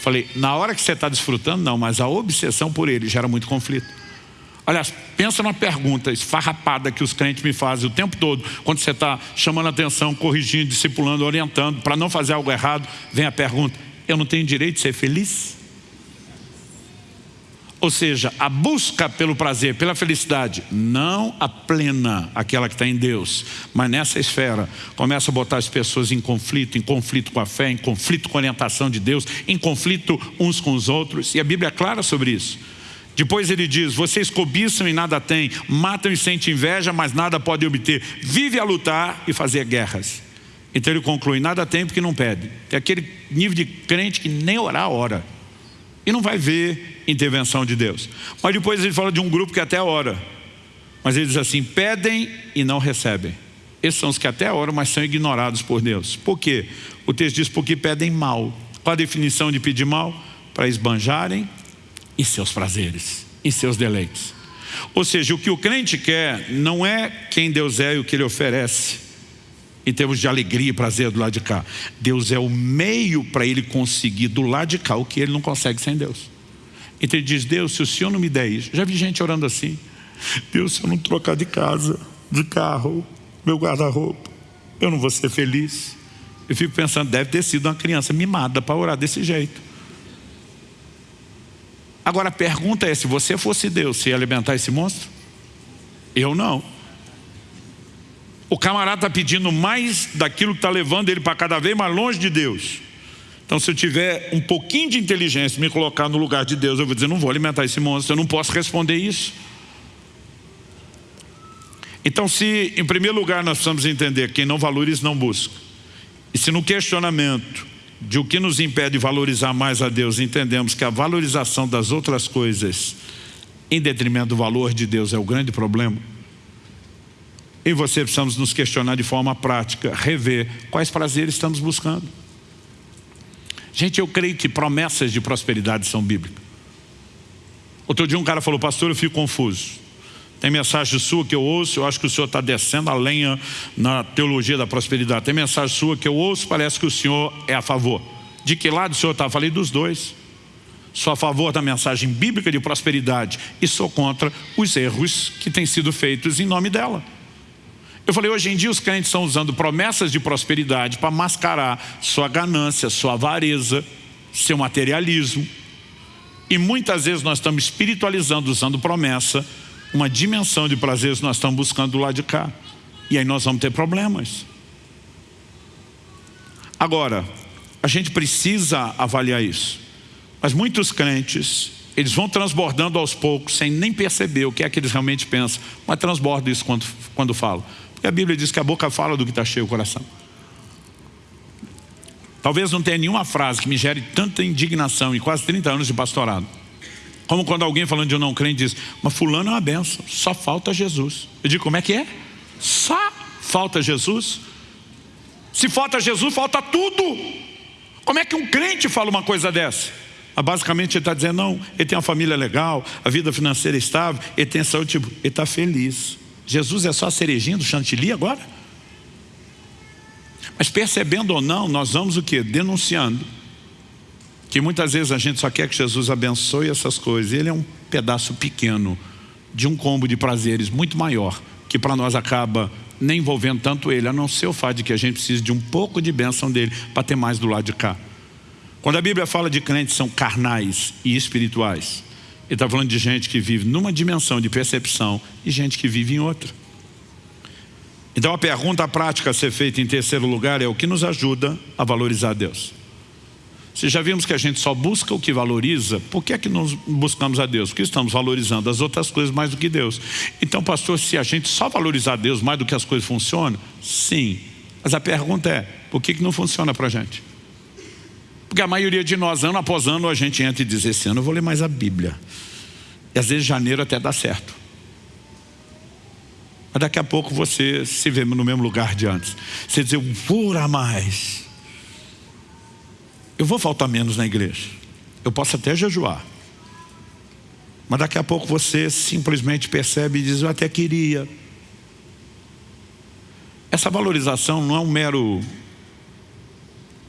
Falei, na hora que você está desfrutando, não, mas a obsessão por ele gera muito conflito. Aliás, pensa numa pergunta esfarrapada que os crentes me fazem o tempo todo, quando você está chamando atenção, corrigindo, discipulando, orientando, para não fazer algo errado, vem a pergunta, eu não tenho direito de ser feliz? Ou seja, a busca pelo prazer, pela felicidade, não a plena, aquela que está em Deus, mas nessa esfera, começa a botar as pessoas em conflito, em conflito com a fé, em conflito com a orientação de Deus, em conflito uns com os outros, e a Bíblia é clara sobre isso. Depois ele diz, vocês cobiçam e nada têm, matam e sentem inveja, mas nada podem obter. Vive a lutar e fazer guerras. Então ele conclui, nada tem porque não pede. É aquele nível de crente que nem orar ora. E não vai ver intervenção de Deus. Mas depois ele fala de um grupo que até ora. Mas ele diz assim, pedem e não recebem. Esses são os que até oram, mas são ignorados por Deus. Por quê? O texto diz, porque pedem mal. Qual a definição de pedir mal? Para esbanjarem em seus prazeres, em seus deleites. Ou seja, o que o crente quer não é quem Deus é e o que Ele oferece em termos de alegria e prazer do lado de cá. Deus é o meio para ele conseguir do lado de cá o que ele não consegue sem Deus. Então ele diz, Deus, se o Senhor não me der isso, já vi gente orando assim, Deus, se eu não trocar de casa, de carro, meu guarda-roupa, eu não vou ser feliz. Eu fico pensando, deve ter sido uma criança mimada para orar desse jeito. Agora a pergunta é, se você fosse Deus, você ia alimentar esse monstro? Eu não. O camarada está pedindo mais daquilo que está levando ele para cada vez mais longe de Deus. Então se eu tiver um pouquinho de inteligência me colocar no lugar de Deus, eu vou dizer, não vou alimentar esse monstro, eu não posso responder isso. Então se em primeiro lugar nós precisamos entender quem não valoriza não busca. E se no questionamento de o que nos impede de valorizar mais a Deus, entendemos que a valorização das outras coisas em detrimento do valor de Deus é o grande problema, e você precisamos nos questionar de forma prática, rever quais prazeres estamos buscando. Gente, eu creio que promessas de prosperidade são bíblicas. Outro dia um cara falou, pastor, eu fico confuso. Tem mensagem sua que eu ouço, eu acho que o senhor está descendo a lenha na teologia da prosperidade. Tem mensagem sua que eu ouço, parece que o senhor é a favor. De que lado o senhor está? Falei dos dois. Sou a favor da mensagem bíblica de prosperidade e sou contra os erros que têm sido feitos em nome dela. Eu falei, hoje em dia os crentes estão usando promessas de prosperidade para mascarar sua ganância, sua avareza, seu materialismo. E muitas vezes nós estamos espiritualizando, usando promessa, uma dimensão de prazeres nós estamos buscando do lado de cá. E aí nós vamos ter problemas. Agora, a gente precisa avaliar isso. Mas muitos crentes, eles vão transbordando aos poucos, sem nem perceber o que é que eles realmente pensam. Mas transborda isso quando, quando falam. Porque a Bíblia diz que a boca fala do que está cheio o coração. Talvez não tenha nenhuma frase que me gere tanta indignação em quase 30 anos de pastorado. Como quando alguém falando de um não crente diz, mas fulano é uma benção, só falta Jesus. Eu digo, como é que é? Só falta Jesus? Se falta Jesus, falta tudo. Como é que um crente fala uma coisa dessa? Ah, basicamente ele está dizendo, não, ele tem uma família legal, a vida financeira é estável, ele tem saúde, tipo, ele está feliz. Jesus é só a cerejinha do chantilly agora? Mas percebendo ou não, nós vamos o quê? Denunciando. Que muitas vezes a gente só quer que Jesus abençoe essas coisas. Ele é um pedaço pequeno de um combo de prazeres muito maior, que para nós acaba nem envolvendo tanto ele, a não ser o fato de que a gente precisa de um pouco de bênção dele para ter mais do lado de cá. Quando a Bíblia fala de crentes são carnais e espirituais, ele está falando de gente que vive numa dimensão de percepção e gente que vive em outra. Então a pergunta prática a ser feita em terceiro lugar é o que nos ajuda a valorizar Deus. Se já vimos que a gente só busca o que valoriza, por que é que nós buscamos a Deus? Porque estamos valorizando as outras coisas mais do que Deus. Então, pastor, se a gente só valorizar Deus mais do que as coisas funcionam, sim. Mas a pergunta é, por que, que não funciona para a gente? Porque a maioria de nós, ano após ano, a gente entra e diz, esse ano eu vou ler mais a Bíblia. E às vezes janeiro até dá certo. Mas daqui a pouco você se vê no mesmo lugar de antes. Você diz, eu vou orar mais. Eu vou faltar menos na igreja. Eu posso até jejuar. Mas daqui a pouco você simplesmente percebe e diz, eu até queria. Essa valorização não é um mero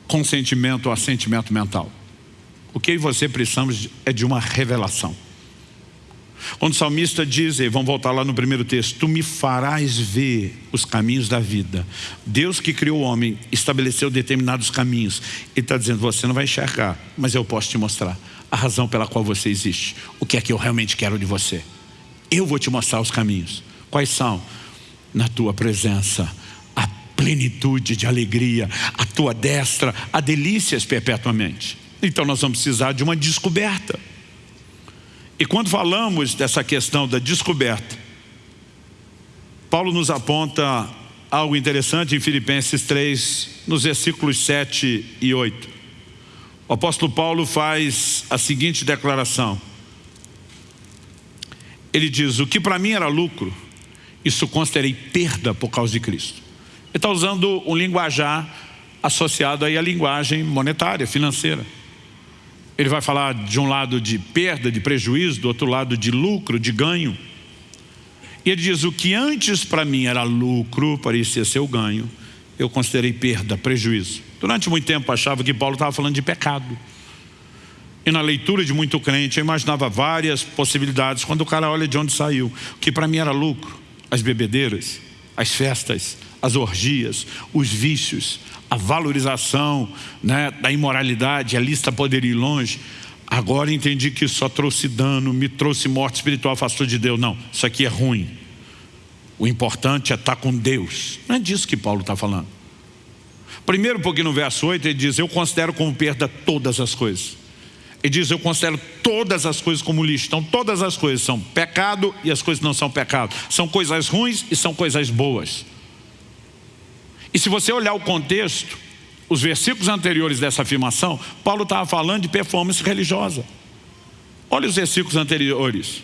consentimento ou assentimento mental. O que você precisamos é de uma revelação. Quando o salmista diz, e vamos voltar lá no primeiro texto, tu me farás ver os caminhos da vida. Deus que criou o homem estabeleceu determinados caminhos. Ele está dizendo, você não vai enxergar, mas eu posso te mostrar a razão pela qual você existe. O que é que eu realmente quero de você. Eu vou te mostrar os caminhos. Quais são? Na tua presença plenitude de alegria, a tua destra, a delícias perpetuamente. Então nós vamos precisar de uma descoberta. E quando falamos dessa questão da descoberta, Paulo nos aponta algo interessante em Filipenses 3, nos versículos 7 e 8. O apóstolo Paulo faz a seguinte declaração. Ele diz, o que para mim era lucro, isso considerei perda por causa de Cristo. Ele está usando um linguajar associado aí à linguagem monetária, financeira. Ele vai falar de um lado de perda, de prejuízo, do outro lado de lucro, de ganho. E ele diz, o que antes para mim era lucro, parecia ser o ganho, eu considerei perda, prejuízo. Durante muito tempo achava que Paulo estava falando de pecado. E na leitura de muito crente eu imaginava várias possibilidades quando o cara olha de onde saiu. O que para mim era lucro, as bebedeiras, as festas, as orgias, os vícios, a valorização né, da imoralidade, a lista poderia ir longe. Agora entendi que só trouxe dano, me trouxe morte espiritual, afastou de Deus. Não, isso aqui é ruim. O importante é estar com Deus. Não é disso que Paulo está falando. Primeiro porque no verso 8 ele diz, eu considero como perda todas as coisas. Ele diz, eu considero todas as coisas como lixo. Então todas as coisas são pecado e as coisas não são pecado. São coisas ruins e são coisas boas. E se você olhar o contexto, os versículos anteriores dessa afirmação, Paulo estava falando de performance religiosa. Olha os versículos anteriores.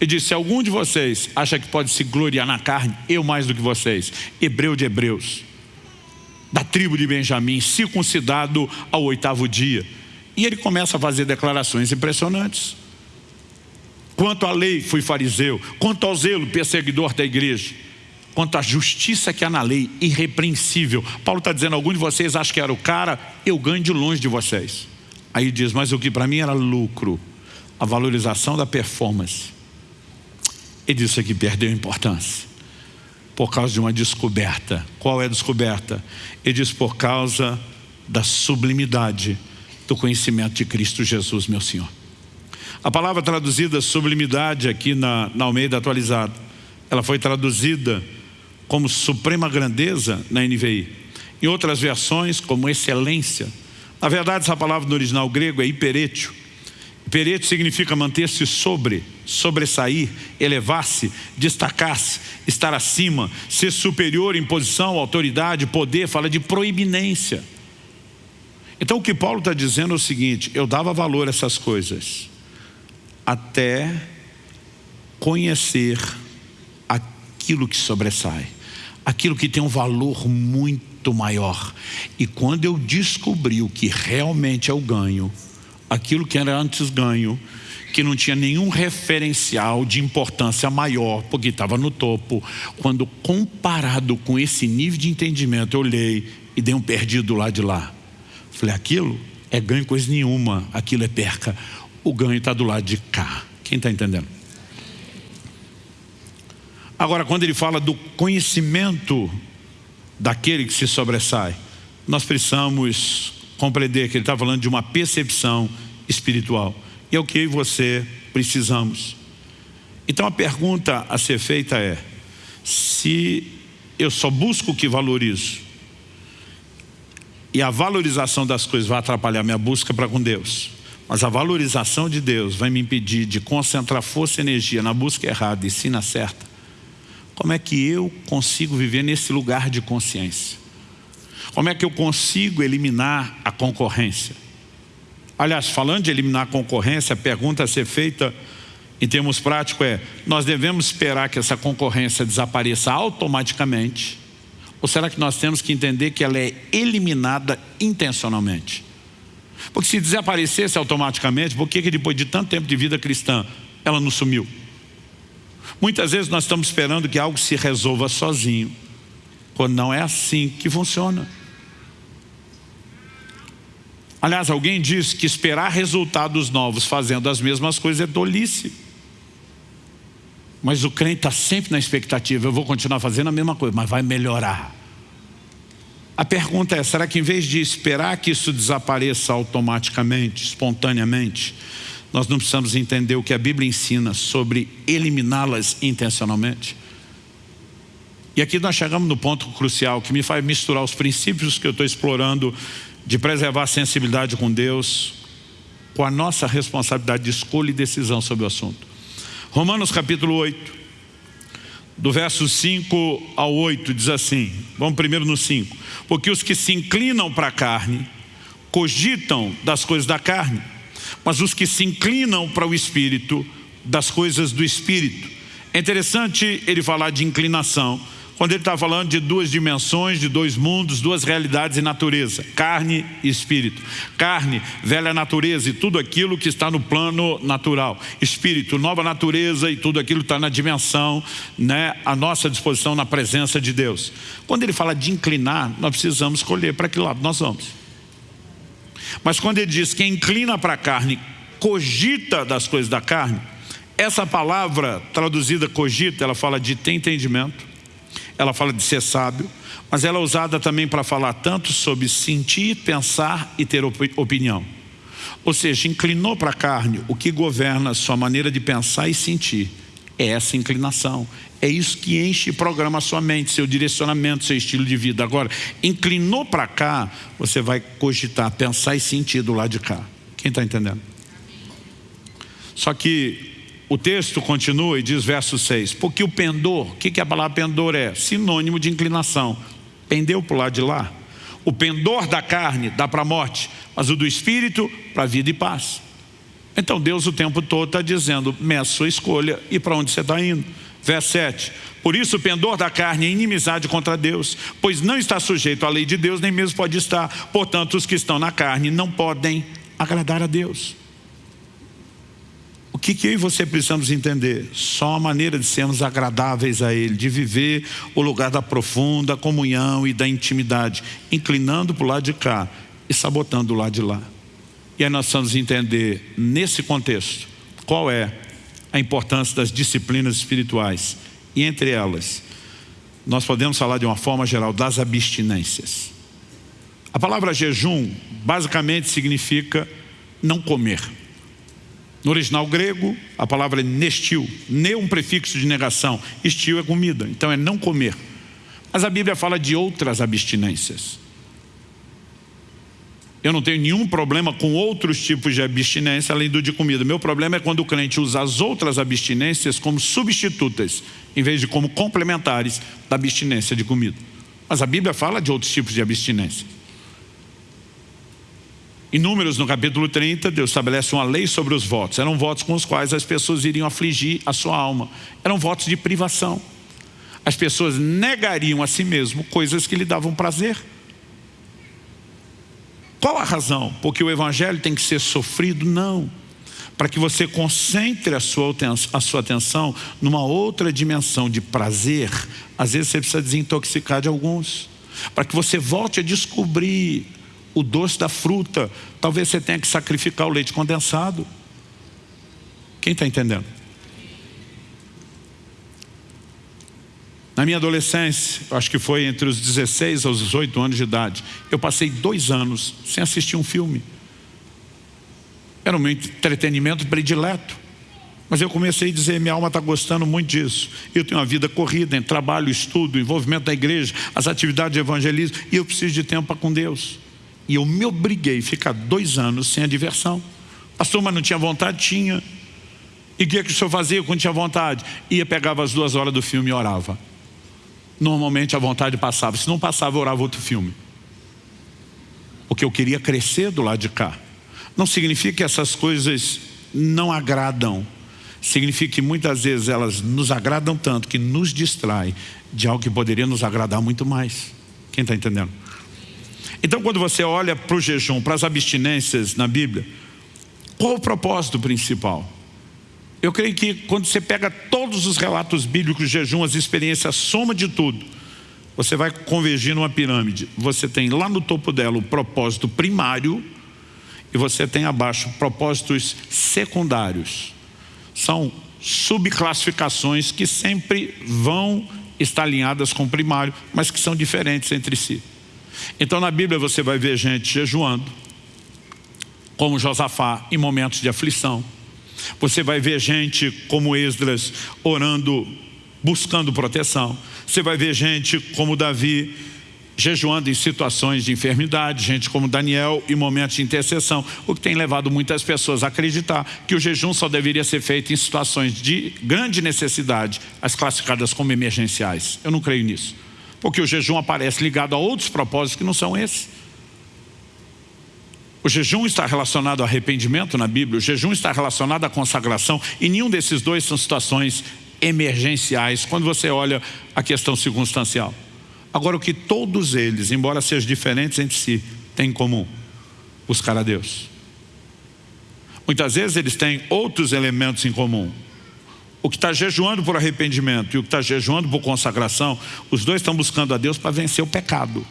Ele disse, se algum de vocês acha que pode se gloriar na carne, eu mais do que vocês, hebreu de hebreus, da tribo de Benjamim, circuncidado ao oitavo dia. E ele começa a fazer declarações impressionantes. Quanto à lei, fui fariseu. Quanto ao zelo, perseguidor da igreja quanto à justiça que há na lei, irrepreensível. Paulo está dizendo, algum de vocês acha que era o cara, eu ganho de longe de vocês. Aí diz, mas o que para mim era lucro, a valorização da performance. Ele disse que perdeu importância, por causa de uma descoberta. Qual é a descoberta? Ele diz, por causa da sublimidade do conhecimento de Cristo Jesus, meu Senhor. A palavra traduzida sublimidade aqui na, na Almeida atualizada, ela foi traduzida como suprema grandeza na NVI. Em outras versões, como excelência. Na verdade, essa palavra no original grego é hiperétio. Hiperétio significa manter-se sobre, sobressair, elevar-se, destacar-se, estar acima, ser superior em posição, autoridade, poder, fala de proibinência. Então o que Paulo está dizendo é o seguinte, eu dava valor a essas coisas, até conhecer aquilo que sobressai aquilo que tem um valor muito maior. E quando eu descobri o que realmente é o ganho, aquilo que era antes ganho, que não tinha nenhum referencial de importância maior, porque estava no topo. Quando comparado com esse nível de entendimento, eu olhei e dei um perdido lá de lá. Falei, aquilo é ganho coisa nenhuma, aquilo é perca. O ganho está do lado de cá. Quem está entendendo? Agora, quando ele fala do conhecimento daquele que se sobressai, nós precisamos compreender que ele está falando de uma percepção espiritual. E é o que eu e você precisamos. Então a pergunta a ser feita é, se eu só busco o que valorizo, e a valorização das coisas vai atrapalhar minha busca para com Deus, mas a valorização de Deus vai me impedir de concentrar força e energia na busca errada e sim na certa, como é que eu consigo viver nesse lugar de consciência? Como é que eu consigo eliminar a concorrência? Aliás, falando de eliminar a concorrência, a pergunta a ser feita em termos práticos é, nós devemos esperar que essa concorrência desapareça automaticamente ou será que nós temos que entender que ela é eliminada intencionalmente? Porque se desaparecesse automaticamente, por que, que depois de tanto tempo de vida cristã, ela não sumiu? Muitas vezes nós estamos esperando que algo se resolva sozinho, quando não é assim que funciona. Aliás, alguém disse que esperar resultados novos fazendo as mesmas coisas é tolice. Mas o crente está sempre na expectativa, eu vou continuar fazendo a mesma coisa, mas vai melhorar. A pergunta é, será que em vez de esperar que isso desapareça automaticamente, espontaneamente, nós não precisamos entender o que a Bíblia ensina sobre eliminá-las intencionalmente? E aqui nós chegamos no ponto crucial que me faz misturar os princípios que eu estou explorando de preservar a sensibilidade com Deus, com a nossa responsabilidade de escolha e decisão sobre o assunto. Romanos capítulo 8, do verso 5 ao 8, diz assim, vamos primeiro no 5. Porque os que se inclinam para a carne, cogitam das coisas da carne, mas os que se inclinam para o Espírito, das coisas do Espírito. É interessante ele falar de inclinação, quando ele está falando de duas dimensões, de dois mundos, duas realidades e natureza, carne e espírito. Carne, velha natureza e tudo aquilo que está no plano natural. Espírito, nova natureza e tudo aquilo que está na dimensão, né, à nossa disposição na presença de Deus. Quando ele fala de inclinar, nós precisamos escolher para que lado nós vamos. Mas quando ele diz que inclina para a carne, cogita das coisas da carne, essa palavra traduzida cogita, ela fala de ter entendimento, ela fala de ser sábio, mas ela é usada também para falar tanto sobre sentir, pensar e ter opinião. Ou seja, inclinou para a carne, o que governa a sua maneira de pensar e sentir é essa inclinação. É isso que enche e programa a sua mente, seu direcionamento, seu estilo de vida. Agora, inclinou para cá, você vai cogitar, pensar e sentir do lado de cá. Quem está entendendo? Só que o texto continua e diz verso 6, porque o pendor, o que, que a palavra pendor é? Sinônimo de inclinação. Pendeu para o lado de lá. O pendor da carne dá para a morte, mas o do espírito para a vida e paz. Então Deus o tempo todo está dizendo, meça sua escolha e para onde você está indo. Verso 7, por isso o pendor da carne é inimizade contra Deus, pois não está sujeito à lei de Deus, nem mesmo pode estar. Portanto, os que estão na carne não podem agradar a Deus. O que, que eu e você precisamos entender? Só a maneira de sermos agradáveis a Ele, de viver o lugar da profunda comunhão e da intimidade, inclinando para o lado de cá e sabotando o lado de lá. E aí nós precisamos entender, nesse contexto, qual é a importância das disciplinas espirituais. E entre elas, nós podemos falar de uma forma geral das abstinências. A palavra jejum basicamente significa não comer. No original grego, a palavra é nestil. Ne é um prefixo de negação. Estil é comida, então é não comer. Mas a Bíblia fala de outras abstinências. Eu não tenho nenhum problema com outros tipos de abstinência além do de comida. Meu problema é quando o crente usa as outras abstinências como substitutas, em vez de como complementares da abstinência de comida. Mas a Bíblia fala de outros tipos de abstinência. Em Números, no capítulo 30, Deus estabelece uma lei sobre os votos. Eram votos com os quais as pessoas iriam afligir a sua alma. Eram votos de privação. as pessoas negariam a si mesmo coisas que lhe davam prazer. Qual a razão? Porque o evangelho tem que ser sofrido? Não. Para que você concentre a sua, a sua atenção numa outra dimensão de prazer, às vezes você precisa desintoxicar de alguns. Para que você volte a descobrir o doce da fruta, talvez você tenha que sacrificar o leite condensado. Quem está entendendo? Na minha adolescência, acho que foi entre os 16 aos 18 anos de idade, eu passei dois anos sem assistir um filme. Era o meu entretenimento predileto. Mas eu comecei a dizer, minha alma está gostando muito disso. Eu tenho uma vida corrida em trabalho, estudo, envolvimento da igreja, as atividades de evangelismo, e eu preciso de tempo com Deus. E eu me obriguei a ficar dois anos sem a diversão. Pastor, mas não tinha vontade? Tinha. E o que, é que o senhor fazia quando tinha vontade? Ia, pegava as duas horas do filme e orava. Normalmente a vontade passava. Se não passava, eu orava outro filme. Porque eu queria crescer do lado de cá. Não significa que essas coisas não agradam. Significa que muitas vezes elas nos agradam tanto que nos distrai de algo que poderia nos agradar muito mais. Quem está entendendo? Então quando você olha para o jejum, para as abstinências na Bíblia, qual o propósito principal? Eu creio que quando você pega todos os relatos bíblicos, jejum, as experiências, a soma de tudo, você vai convergir numa pirâmide. Você tem lá no topo dela o propósito primário e você tem abaixo propósitos secundários. São subclassificações que sempre vão estar alinhadas com o primário, mas que são diferentes entre si. Então na Bíblia você vai ver gente jejuando, como Josafá, em momentos de aflição. Você vai ver gente como Esdras orando, buscando proteção. Você vai ver gente como Davi jejuando em situações de enfermidade, gente como Daniel em momentos de intercessão, o que tem levado muitas pessoas a acreditar que o jejum só deveria ser feito em situações de grande necessidade, as classificadas como emergenciais. Eu não creio nisso, porque o jejum aparece ligado a outros propósitos que não são esses. O jejum está relacionado ao arrependimento na Bíblia, o jejum está relacionado à consagração, e nenhum desses dois são situações emergenciais, quando você olha a questão circunstancial. Agora, o que todos eles, embora sejam diferentes entre si, têm em comum? Buscar a Deus. Muitas vezes eles têm outros elementos em comum. O que está jejuando por arrependimento e o que está jejuando por consagração, os dois estão buscando a Deus para vencer o pecado.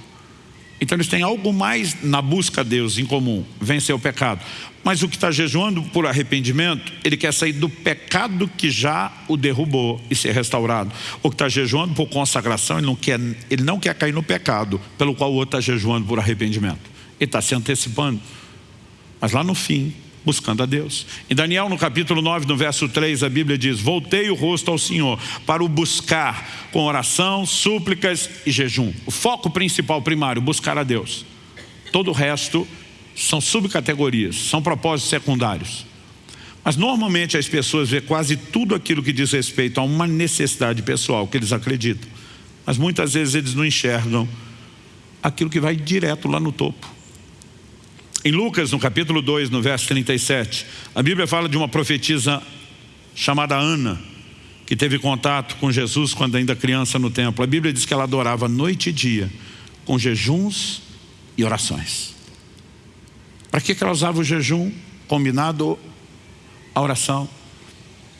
Então eles têm algo mais na busca a Deus em comum, vencer o pecado. Mas o que está jejuando por arrependimento, ele quer sair do pecado que já o derrubou e ser restaurado. O que está jejuando por consagração, ele não, quer, ele não quer cair no pecado pelo qual o outro está jejuando por arrependimento. Ele está se antecipando. Mas lá no fim, buscando a Deus. Em Daniel, no capítulo 9, no verso 3, a Bíblia diz, voltei o rosto ao Senhor para o buscar com oração, súplicas e jejum. O foco principal, primário, buscar a Deus. Todo o resto são subcategorias, são propósitos secundários. Mas normalmente as pessoas vê quase tudo aquilo que diz respeito a uma necessidade pessoal que eles acreditam. Mas muitas vezes eles não enxergam aquilo que vai direto lá no topo. Em Lucas, no capítulo 2, no verso 37, a Bíblia fala de uma profetisa chamada Ana, que teve contato com Jesus quando ainda criança no templo. A Bíblia diz que ela adorava noite e dia, com jejuns e orações. Para que ela usava o jejum combinado à oração?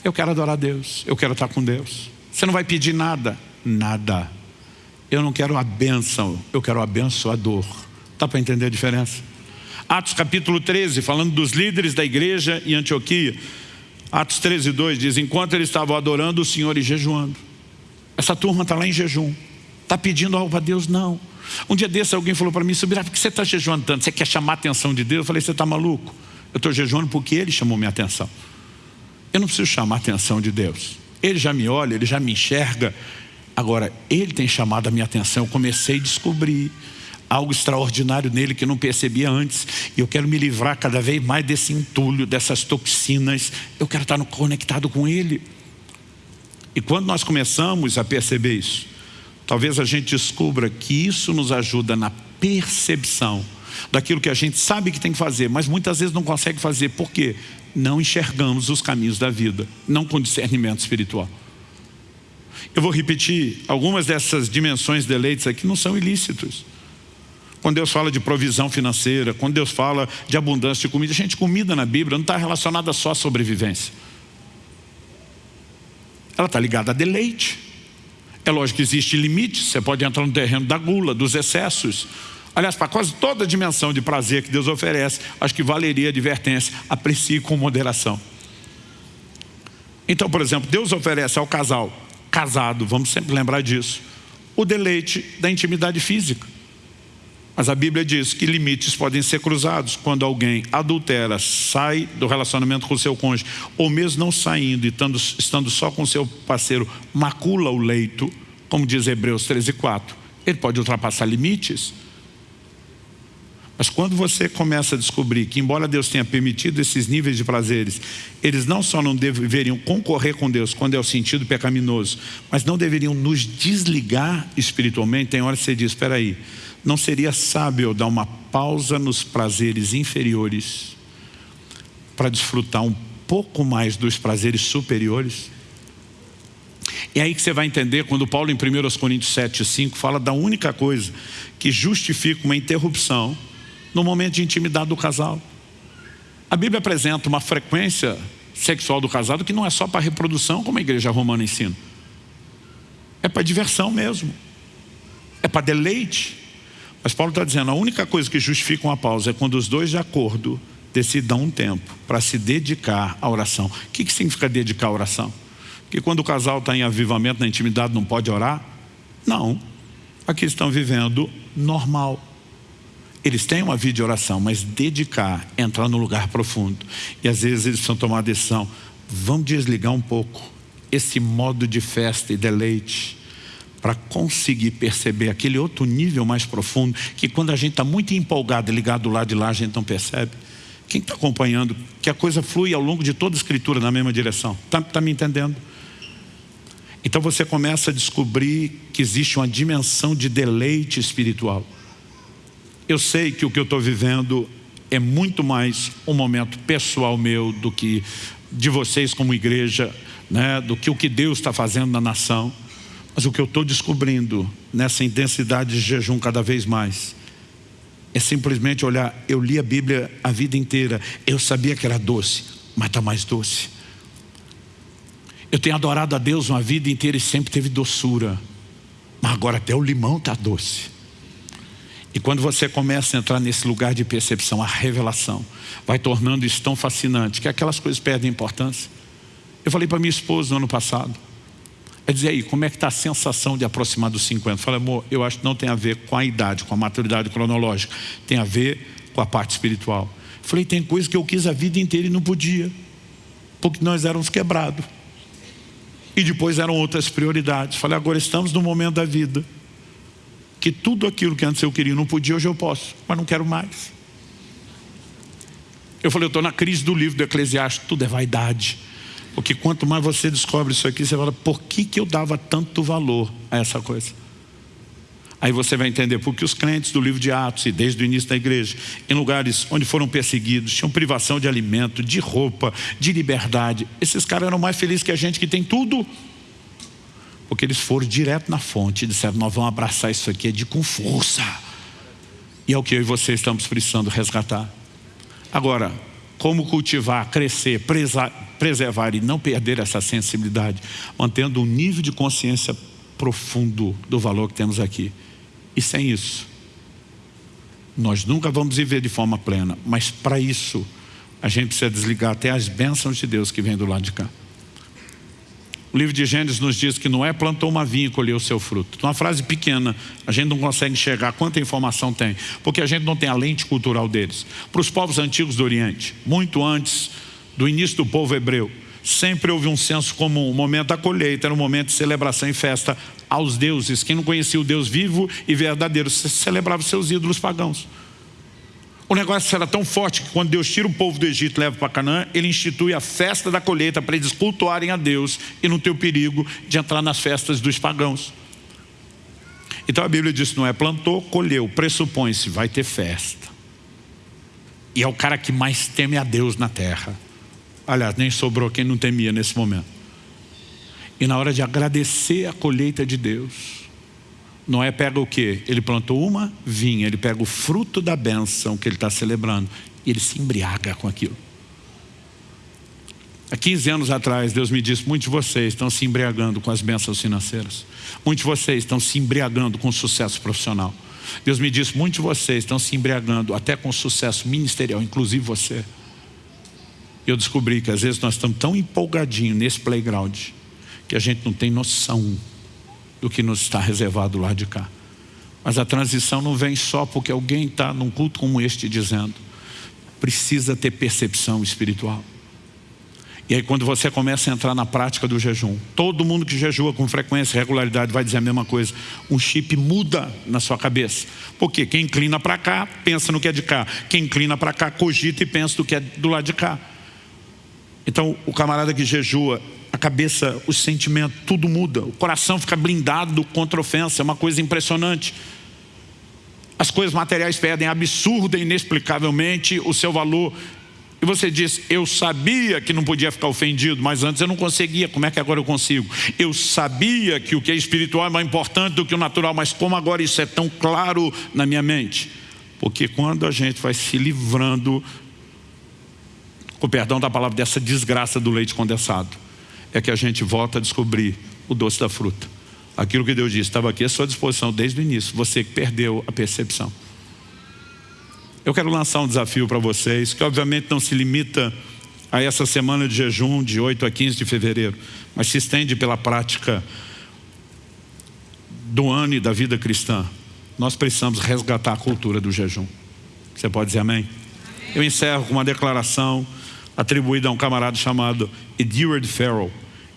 Eu quero adorar Deus, eu quero estar com Deus. Você não vai pedir nada? Nada. Eu não quero a bênção, eu quero a abençoador. Dá para entender a diferença? Atos capítulo 13, falando dos líderes da igreja em Antioquia. Atos 13, 2 diz, enquanto eles estavam adorando o Senhor e jejuando. Essa turma está lá em jejum. Está pedindo algo para Deus? Não. Um dia desse alguém falou para mim, Subirá, por que você está jejuando tanto? Você quer chamar a atenção de Deus? Eu falei, você está maluco? Eu estou jejuando porque Ele chamou minha atenção. Eu não preciso chamar a atenção de Deus. Ele já me olha, Ele já me enxerga. Agora, Ele tem chamado a minha atenção. Eu comecei a descobrir algo extraordinário nele que não percebia antes. E eu quero me livrar cada vez mais desse entulho, dessas toxinas. Eu quero estar conectado com ele. E quando nós começamos a perceber isso, talvez a gente descubra que isso nos ajuda na percepção daquilo que a gente sabe que tem que fazer, mas muitas vezes não consegue fazer. Por quê? Não enxergamos os caminhos da vida, não com discernimento espiritual. Eu vou repetir, algumas dessas dimensões de deleites aqui não são ilícitos. Quando Deus fala de provisão financeira, quando Deus fala de abundância de comida, gente, comida na Bíblia não está relacionada só à sobrevivência. Ela está ligada a deleite. É lógico que existe limite, você pode entrar no terreno da gula, dos excessos. Aliás, para quase toda a dimensão de prazer que Deus oferece, acho que valeria a advertência, aprecie com moderação. Então, por exemplo, Deus oferece ao casal casado, vamos sempre lembrar disso, o deleite da intimidade física. Mas a Bíblia diz que limites podem ser cruzados quando alguém adultera, sai do relacionamento com o seu cônjuge, ou mesmo não saindo e estando, estando só com o seu parceiro, macula o leito, como diz Hebreus 13, 4. Ele pode ultrapassar limites. Mas quando você começa a descobrir que, embora Deus tenha permitido esses níveis de prazeres, eles não só não deveriam concorrer com Deus quando é o sentido pecaminoso, mas não deveriam nos desligar espiritualmente, tem hora que você diz, espera aí, não seria sábio dar uma pausa nos prazeres inferiores para desfrutar um pouco mais dos prazeres superiores? É aí que você vai entender quando Paulo em 1 Coríntios 7, 5 fala da única coisa que justifica uma interrupção no momento de intimidade do casal. A Bíblia apresenta uma frequência sexual do casado que não é só para reprodução, como a igreja romana ensina. É para diversão mesmo. É para deleite. Mas Paulo está dizendo, a única coisa que justifica uma pausa é quando os dois de acordo decidam um tempo para se dedicar à oração. O que, que significa dedicar à oração? Que quando o casal está em avivamento na intimidade não pode orar? Não. Aqui estão vivendo normal. Eles têm uma vida de oração, mas dedicar, entrar no lugar profundo. E às vezes eles precisam tomar a decisão, vamos desligar um pouco esse modo de festa e deleite para conseguir perceber aquele outro nível mais profundo, que quando a gente está muito empolgado e ligado do lado de lá, a gente não percebe. Quem está acompanhando, que a coisa flui ao longo de toda a escritura na mesma direção. Está tá me entendendo? Então você começa a descobrir que existe uma dimensão de deleite espiritual. Eu sei que o que eu estou vivendo é muito mais um momento pessoal meu do que de vocês como igreja, né, do que o que Deus está fazendo na nação. Mas o que eu estou descobrindo nessa intensidade de jejum cada vez mais é simplesmente olhar, eu li a Bíblia a vida inteira, eu sabia que era doce, mas está mais doce. Eu tenho adorado a Deus uma vida inteira e sempre teve doçura, mas agora até o limão está doce. E quando você começa a entrar nesse lugar de percepção, a revelação vai tornando isso tão fascinante que aquelas coisas perdem importância. Eu falei para minha esposa no ano passado, é dizer aí, como é que está a sensação de aproximar dos 50? Falei, amor, eu acho que não tem a ver com a idade, com a maturidade cronológica. Tem a ver com a parte espiritual. Falei, tem coisa que eu quis a vida inteira e não podia. Porque nós éramos quebrados. E depois eram outras prioridades. Falei, agora estamos no momento da vida. Que tudo aquilo que antes eu queria não podia, hoje eu posso. Mas não quero mais. Eu falei, eu estou na crise do livro do Eclesiastes. Tudo é vaidade. Porque quanto mais você descobre isso aqui, você fala, por que, que eu dava tanto valor a essa coisa? Aí você vai entender porque os crentes do livro de Atos e desde o início da igreja, em lugares onde foram perseguidos, tinham privação de alimento, de roupa, de liberdade. Esses caras eram mais felizes que a gente que tem tudo. Porque eles foram direto na fonte e disseram, nós vamos abraçar isso aqui de com força. E é o que eu e você estamos precisando resgatar. Agora, como cultivar, crescer, preservar e não perder essa sensibilidade, mantendo um nível de consciência profundo do valor que temos aqui. E sem isso, nós nunca vamos viver de forma plena, mas para isso, a gente precisa desligar até as bênçãos de Deus que vem do lado de cá. O livro de Gênesis nos diz que Noé plantou uma vinha e colheu o seu fruto. Uma frase pequena, a gente não consegue enxergar quanta informação tem, porque a gente não tem a lente cultural deles. Para os povos antigos do Oriente, muito antes do início do povo hebreu, sempre houve um senso comum, o momento da colheita era um momento de celebração e festa aos deuses. Quem não conhecia o Deus vivo e verdadeiro, celebrava seus ídolos pagãos. O negócio era tão forte que quando Deus tira o povo do Egito e leva para Canaã, ele institui a festa da colheita para eles cultuarem a Deus e não ter o perigo de entrar nas festas dos pagãos. Então a Bíblia diz, não é plantou, colheu, pressupõe-se, vai ter festa. E é o cara que mais teme a Deus na terra. Aliás, nem sobrou quem não temia nesse momento. E na hora de agradecer a colheita de Deus, Noé pega o quê? Ele plantou uma vinha, ele pega o fruto da bênção que ele está celebrando e ele se embriaga com aquilo. Há 15 anos atrás, Deus me disse, muitos de vocês estão se embriagando com as bênçãos financeiras. Muitos de vocês estão se embriagando com o sucesso profissional. Deus me disse, muitos de vocês estão se embriagando até com o sucesso ministerial, inclusive você. Eu descobri que às vezes nós estamos tão empolgadinhos nesse playground que a gente não tem noção do que nos está reservado lá de cá. Mas a transição não vem só porque alguém está num culto como este dizendo. Precisa ter percepção espiritual. E aí quando você começa a entrar na prática do jejum, todo mundo que jejua com frequência e regularidade vai dizer a mesma coisa. Um chip muda na sua cabeça. Porque quem inclina para cá, pensa no que é de cá. Quem inclina para cá, cogita e pensa no que é do lado de cá. Então o camarada que jejua, a cabeça, o sentimento, tudo muda. O coração fica blindado contra ofensa, é uma coisa impressionante. As coisas materiais perdem absurda e inexplicavelmente o seu valor e você diz, eu sabia que não podia ficar ofendido, mas antes eu não conseguia, como é que agora eu consigo? Eu sabia que o que é espiritual é mais importante do que o natural, mas como agora isso é tão claro na minha mente? Porque quando a gente vai se livrando, com perdão da palavra, dessa desgraça do leite condensado, é que a gente volta a descobrir o doce da fruta. Aquilo que Deus disse, estava aqui à sua disposição desde o início, você que perdeu a percepção. Eu quero lançar um desafio para vocês, que obviamente não se limita a essa semana de jejum de 8 a 15 de fevereiro, mas se estende pela prática do ano e da vida cristã. Nós precisamos resgatar a cultura do jejum. Você pode dizer amém? amém. Eu encerro com uma declaração atribuída a um camarada chamado Edward Farrell.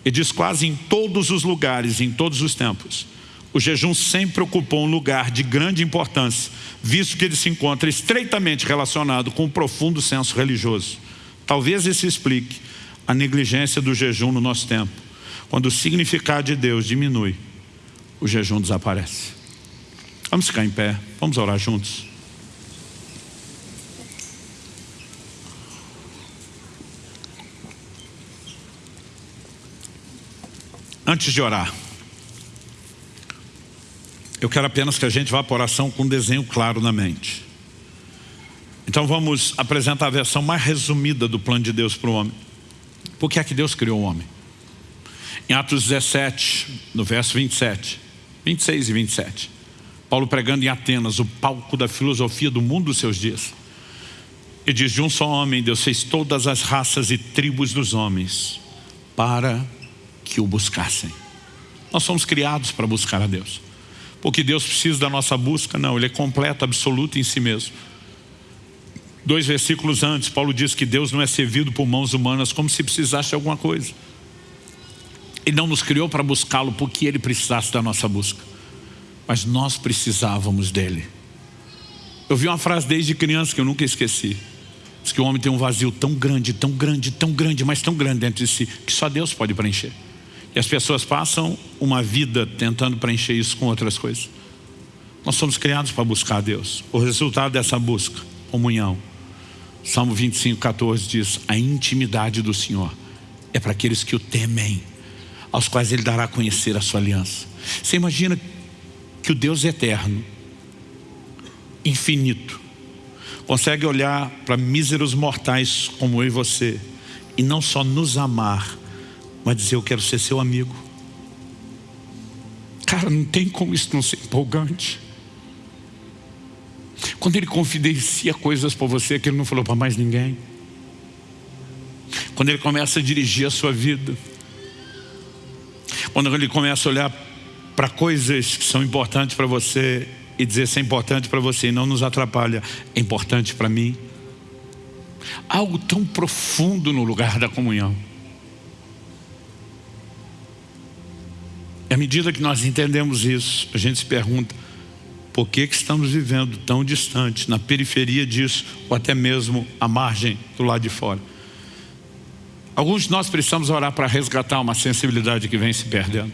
Ele diz quase em todos os lugares, em todos os tempos, o jejum sempre ocupou um lugar de grande importância, visto que ele se encontra estreitamente relacionado com um profundo senso religioso. Talvez isso explique a negligência do jejum no nosso tempo. Quando o significado de Deus diminui, o jejum desaparece. Vamos ficar em pé, vamos orar juntos. Antes de orar, eu quero apenas que a gente vá para a oração com um desenho claro na mente. Então vamos apresentar a versão mais resumida do plano de Deus para o homem. Por que é que Deus criou o homem? Em Atos 17, no verso 27, 26 e 27. Paulo pregando em Atenas, o palco da filosofia do mundo dos seus dias. E diz, de um só homem Deus fez todas as raças e tribos dos homens para que o buscassem. Nós somos criados para buscar a Deus porque Deus precisa da nossa busca, não, Ele é completo, absoluto em si mesmo. Dois versículos antes, Paulo diz que Deus não é servido por mãos humanas como se precisasse de alguma coisa. Ele não nos criou para buscá-lo porque Ele precisasse da nossa busca. Mas nós precisávamos dEle. Eu vi uma frase desde criança que eu nunca esqueci. Diz que o homem tem um vazio tão grande, tão grande, tão grande, mas tão grande dentro de si, que só Deus pode preencher. E as pessoas passam uma vida tentando preencher isso com outras coisas. Nós somos criados para buscar Deus. O resultado dessa busca, comunhão. Salmo 25, 14 diz, a intimidade do Senhor é para aqueles que o temem, aos quais Ele dará a conhecer a sua aliança. Você imagina que o Deus eterno, infinito, consegue olhar para míseros mortais como eu e você, e não só nos amar, mas dizer eu quero ser seu amigo. Cara, não tem como isso não ser empolgante. Quando ele confidencia coisas para você que ele não falou para mais ninguém. Quando ele começa a dirigir a sua vida. Quando ele começa a olhar para coisas que são importantes para você e dizer se é importante para você e não nos atrapalha, é importante para mim. Algo tão profundo no lugar da comunhão. À medida que nós entendemos isso, a gente se pergunta, por que, que estamos vivendo tão distante, na periferia disso, ou até mesmo à margem do lado de fora? Alguns de nós precisamos orar para resgatar uma sensibilidade que vem se perdendo.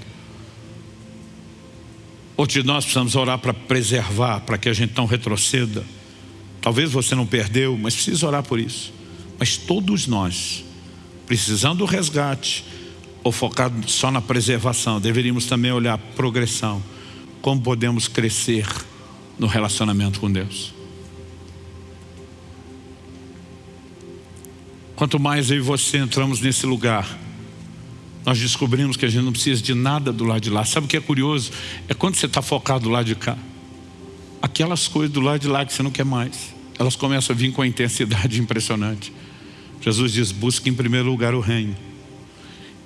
Outros de nós precisamos orar para preservar, para que a gente não retroceda. Talvez você não perdeu, mas precisa orar por isso. Mas todos nós, precisando do resgate, ou focado só na preservação, deveríamos também olhar progressão. Como podemos crescer no relacionamento com Deus. Quanto mais eu e você entramos nesse lugar, nós descobrimos que a gente não precisa de nada do lado de lá. Sabe o que é curioso? É quando você está focado do lado de cá. Aquelas coisas do lado de lá que você não quer mais, elas começam a vir com a intensidade impressionante. Jesus diz, busque em primeiro lugar o reino.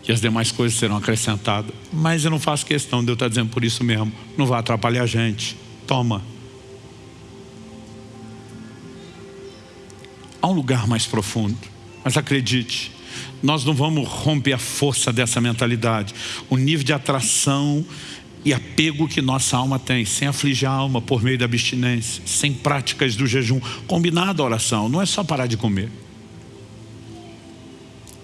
E as demais coisas serão acrescentadas. Mas eu não faço questão, Deus está dizendo por isso mesmo. Não vai atrapalhar a gente. Toma. Há um lugar mais profundo. Mas acredite, nós não vamos romper a força dessa mentalidade. O nível de atração e apego que nossa alma tem, sem afligir a alma por meio da abstinência, sem práticas do jejum, combinado a oração, não é só parar de comer.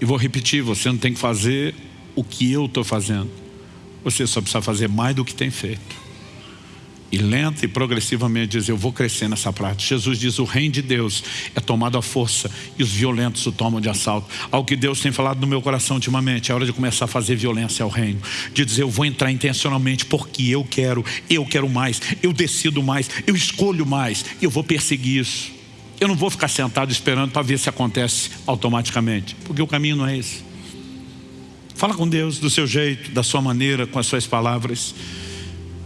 E vou repetir, você não tem que fazer o que eu estou fazendo. Você só precisa fazer mais do que tem feito. E lenta e progressivamente diz, eu vou crescer nessa prática. Jesus diz, o reino de Deus é tomado à força e os violentos o tomam de assalto. Algo que Deus tem falado no meu coração ultimamente, é hora de começar a fazer violência ao reino. De dizer, eu vou entrar intencionalmente porque eu quero, eu quero mais, eu decido mais, eu escolho mais, eu vou perseguir isso. Eu não vou ficar sentado esperando para ver se acontece automaticamente, porque o caminho não é esse. Fala com Deus do seu jeito, da sua maneira, com as suas palavras.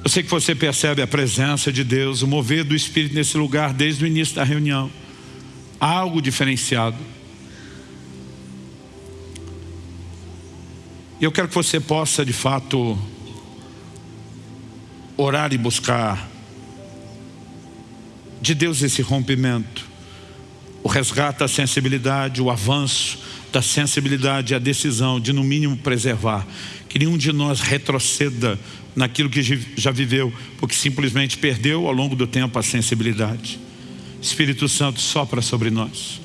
Eu sei que você percebe a presença de Deus, o mover do Espírito nesse lugar desde o início da reunião. Algo diferenciado. E eu quero que você possa, de fato, orar e buscar de Deus esse rompimento. O resgate da sensibilidade, o avanço da sensibilidade e a decisão de, no mínimo, preservar. Que nenhum de nós retroceda naquilo que já viveu, porque simplesmente perdeu ao longo do tempo a sensibilidade. Espírito Santo sopra sobre nós,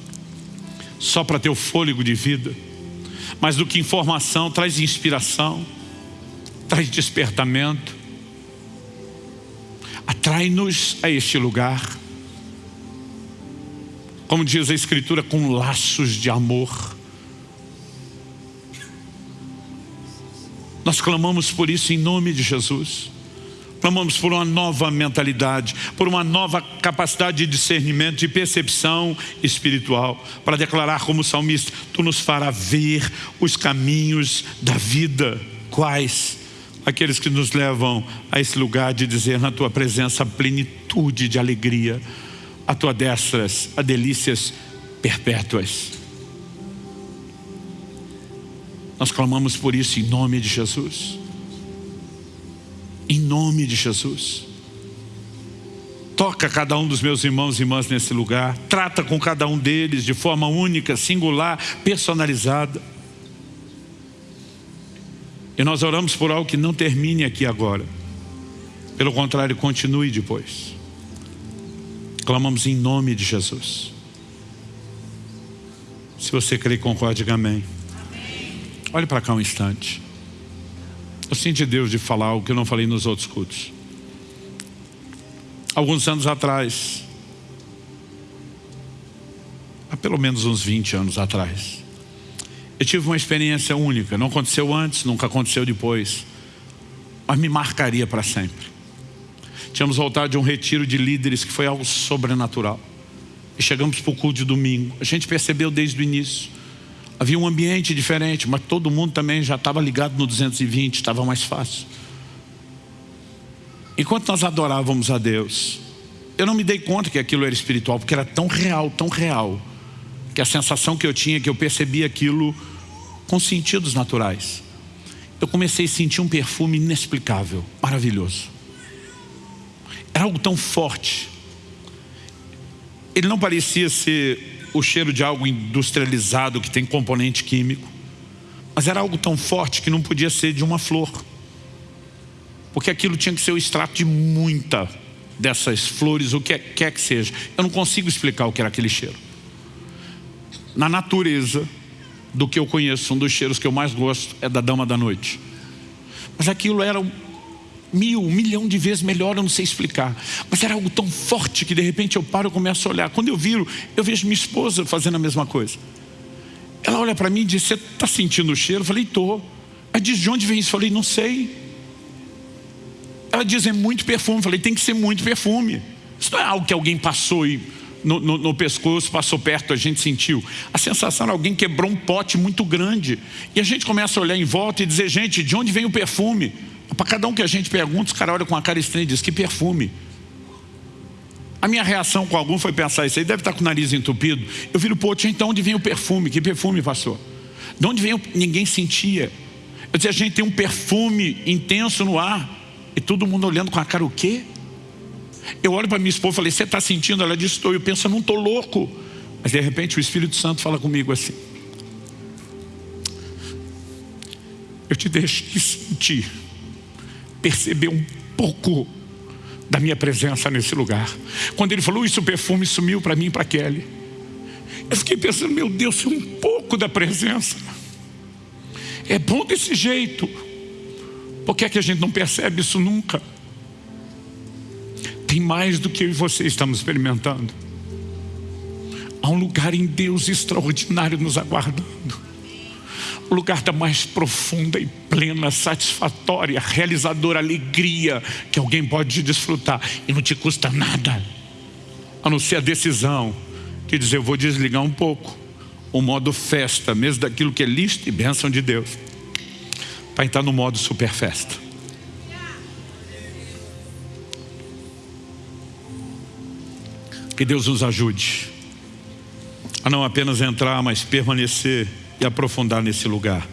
sopra teu fôlego de vida, mais do que informação, traz inspiração, traz despertamento, atrai-nos a este lugar, como diz a Escritura, com laços de amor, Nós clamamos por isso em nome de Jesus. Clamamos por uma nova mentalidade, por uma nova capacidade de discernimento, de percepção espiritual, para declarar como salmista, Tu nos fará ver os caminhos da vida. Quais? Aqueles que nos levam a esse lugar de dizer na Tua presença plenitude de alegria, a Tua destras, a delícias perpétuas. Nós clamamos por isso em nome de Jesus. Em nome de Jesus. Toca cada um dos meus irmãos e irmãs nesse lugar. Trata com cada um deles de forma única, singular, personalizada. E nós oramos por algo que não termine aqui agora. Pelo contrário, continue depois. Clamamos em nome de Jesus. Se você crê, concorde, diga amém. Olhe para cá um instante. Eu sinto Deus de falar o que eu não falei nos outros cultos. Alguns anos atrás, há pelo menos uns 20 anos atrás, eu tive uma experiência única. Não aconteceu antes, nunca aconteceu depois. Mas me marcaria para sempre. Tínhamos voltado de um retiro de líderes que foi algo sobrenatural. E chegamos para o culto de domingo. A gente percebeu desde o início Havia um ambiente diferente, mas todo mundo também já estava ligado no 220, estava mais fácil. Enquanto nós adorávamos a Deus, eu não me dei conta que aquilo era espiritual, porque era tão real, tão real, que a sensação que eu tinha, que eu percebia aquilo com sentidos naturais. Eu comecei a sentir um perfume inexplicável, maravilhoso. Era algo tão forte. Ele não parecia ser o cheiro de algo industrializado que tem componente químico. Mas era algo tão forte que não podia ser de uma flor. Porque aquilo tinha que ser o extrato de muita dessas flores, o que quer que seja. Eu não consigo explicar o que era aquele cheiro. Na natureza do que eu conheço, um dos cheiros que eu mais gosto é da dama da noite. Mas aquilo era mil, um milhão de vezes melhor, eu não sei explicar. Mas era algo tão forte que de repente eu paro e começo a olhar. Quando eu viro, eu vejo minha esposa fazendo a mesma coisa. Ela olha para mim e diz, você está sentindo o cheiro? Eu falei, estou. Ela diz, de onde vem isso? Eu falei, não sei. Ela diz, é muito perfume. Eu falei, tem que ser muito perfume. Isso não é algo que alguém passou e no, no, no, pescoço, passou perto, a gente sentiu. A sensação era alguém quebrou um pote muito grande. E a gente começa a olhar em volta e dizer, gente, de onde vem o perfume? Para cada um que a gente pergunta, os caras olham com a cara estranha e dizem, que perfume? A minha reação com algum foi pensar, isso aí deve estar com o nariz entupido. Eu viro, pô, então onde vem o perfume? Que perfume, pastor? De onde vem o... Ninguém sentia. Eu dizia, a gente tem um perfume intenso no ar. E todo mundo olhando com a cara, o quê? Eu olho para minha esposa e falei, você está sentindo? Ela disse, estou. Eu penso, eu não estou louco. Mas de repente o Espírito Santo fala comigo assim. Eu te deixei sentir, perceber um pouco da minha presença nesse lugar. Quando ele falou isso, o perfume sumiu para mim e para Kelly. Eu fiquei pensando, meu Deus, um pouco da presença. É bom desse jeito. Por que, é que a gente não percebe isso nunca? Tem mais do que eu e você estamos experimentando. Há um lugar em Deus extraordinário nos aguardando. O lugar da mais profunda e plena, satisfatória, realizadora alegria que alguém pode desfrutar e não te custa nada, a não ser a decisão de dizer: eu vou desligar um pouco o modo festa, mesmo daquilo que é lista e bênção de Deus, para entrar no modo super festa. Que Deus nos ajude a não apenas entrar, mas permanecer e aprofundar nesse lugar.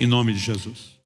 Em nome de Jesus.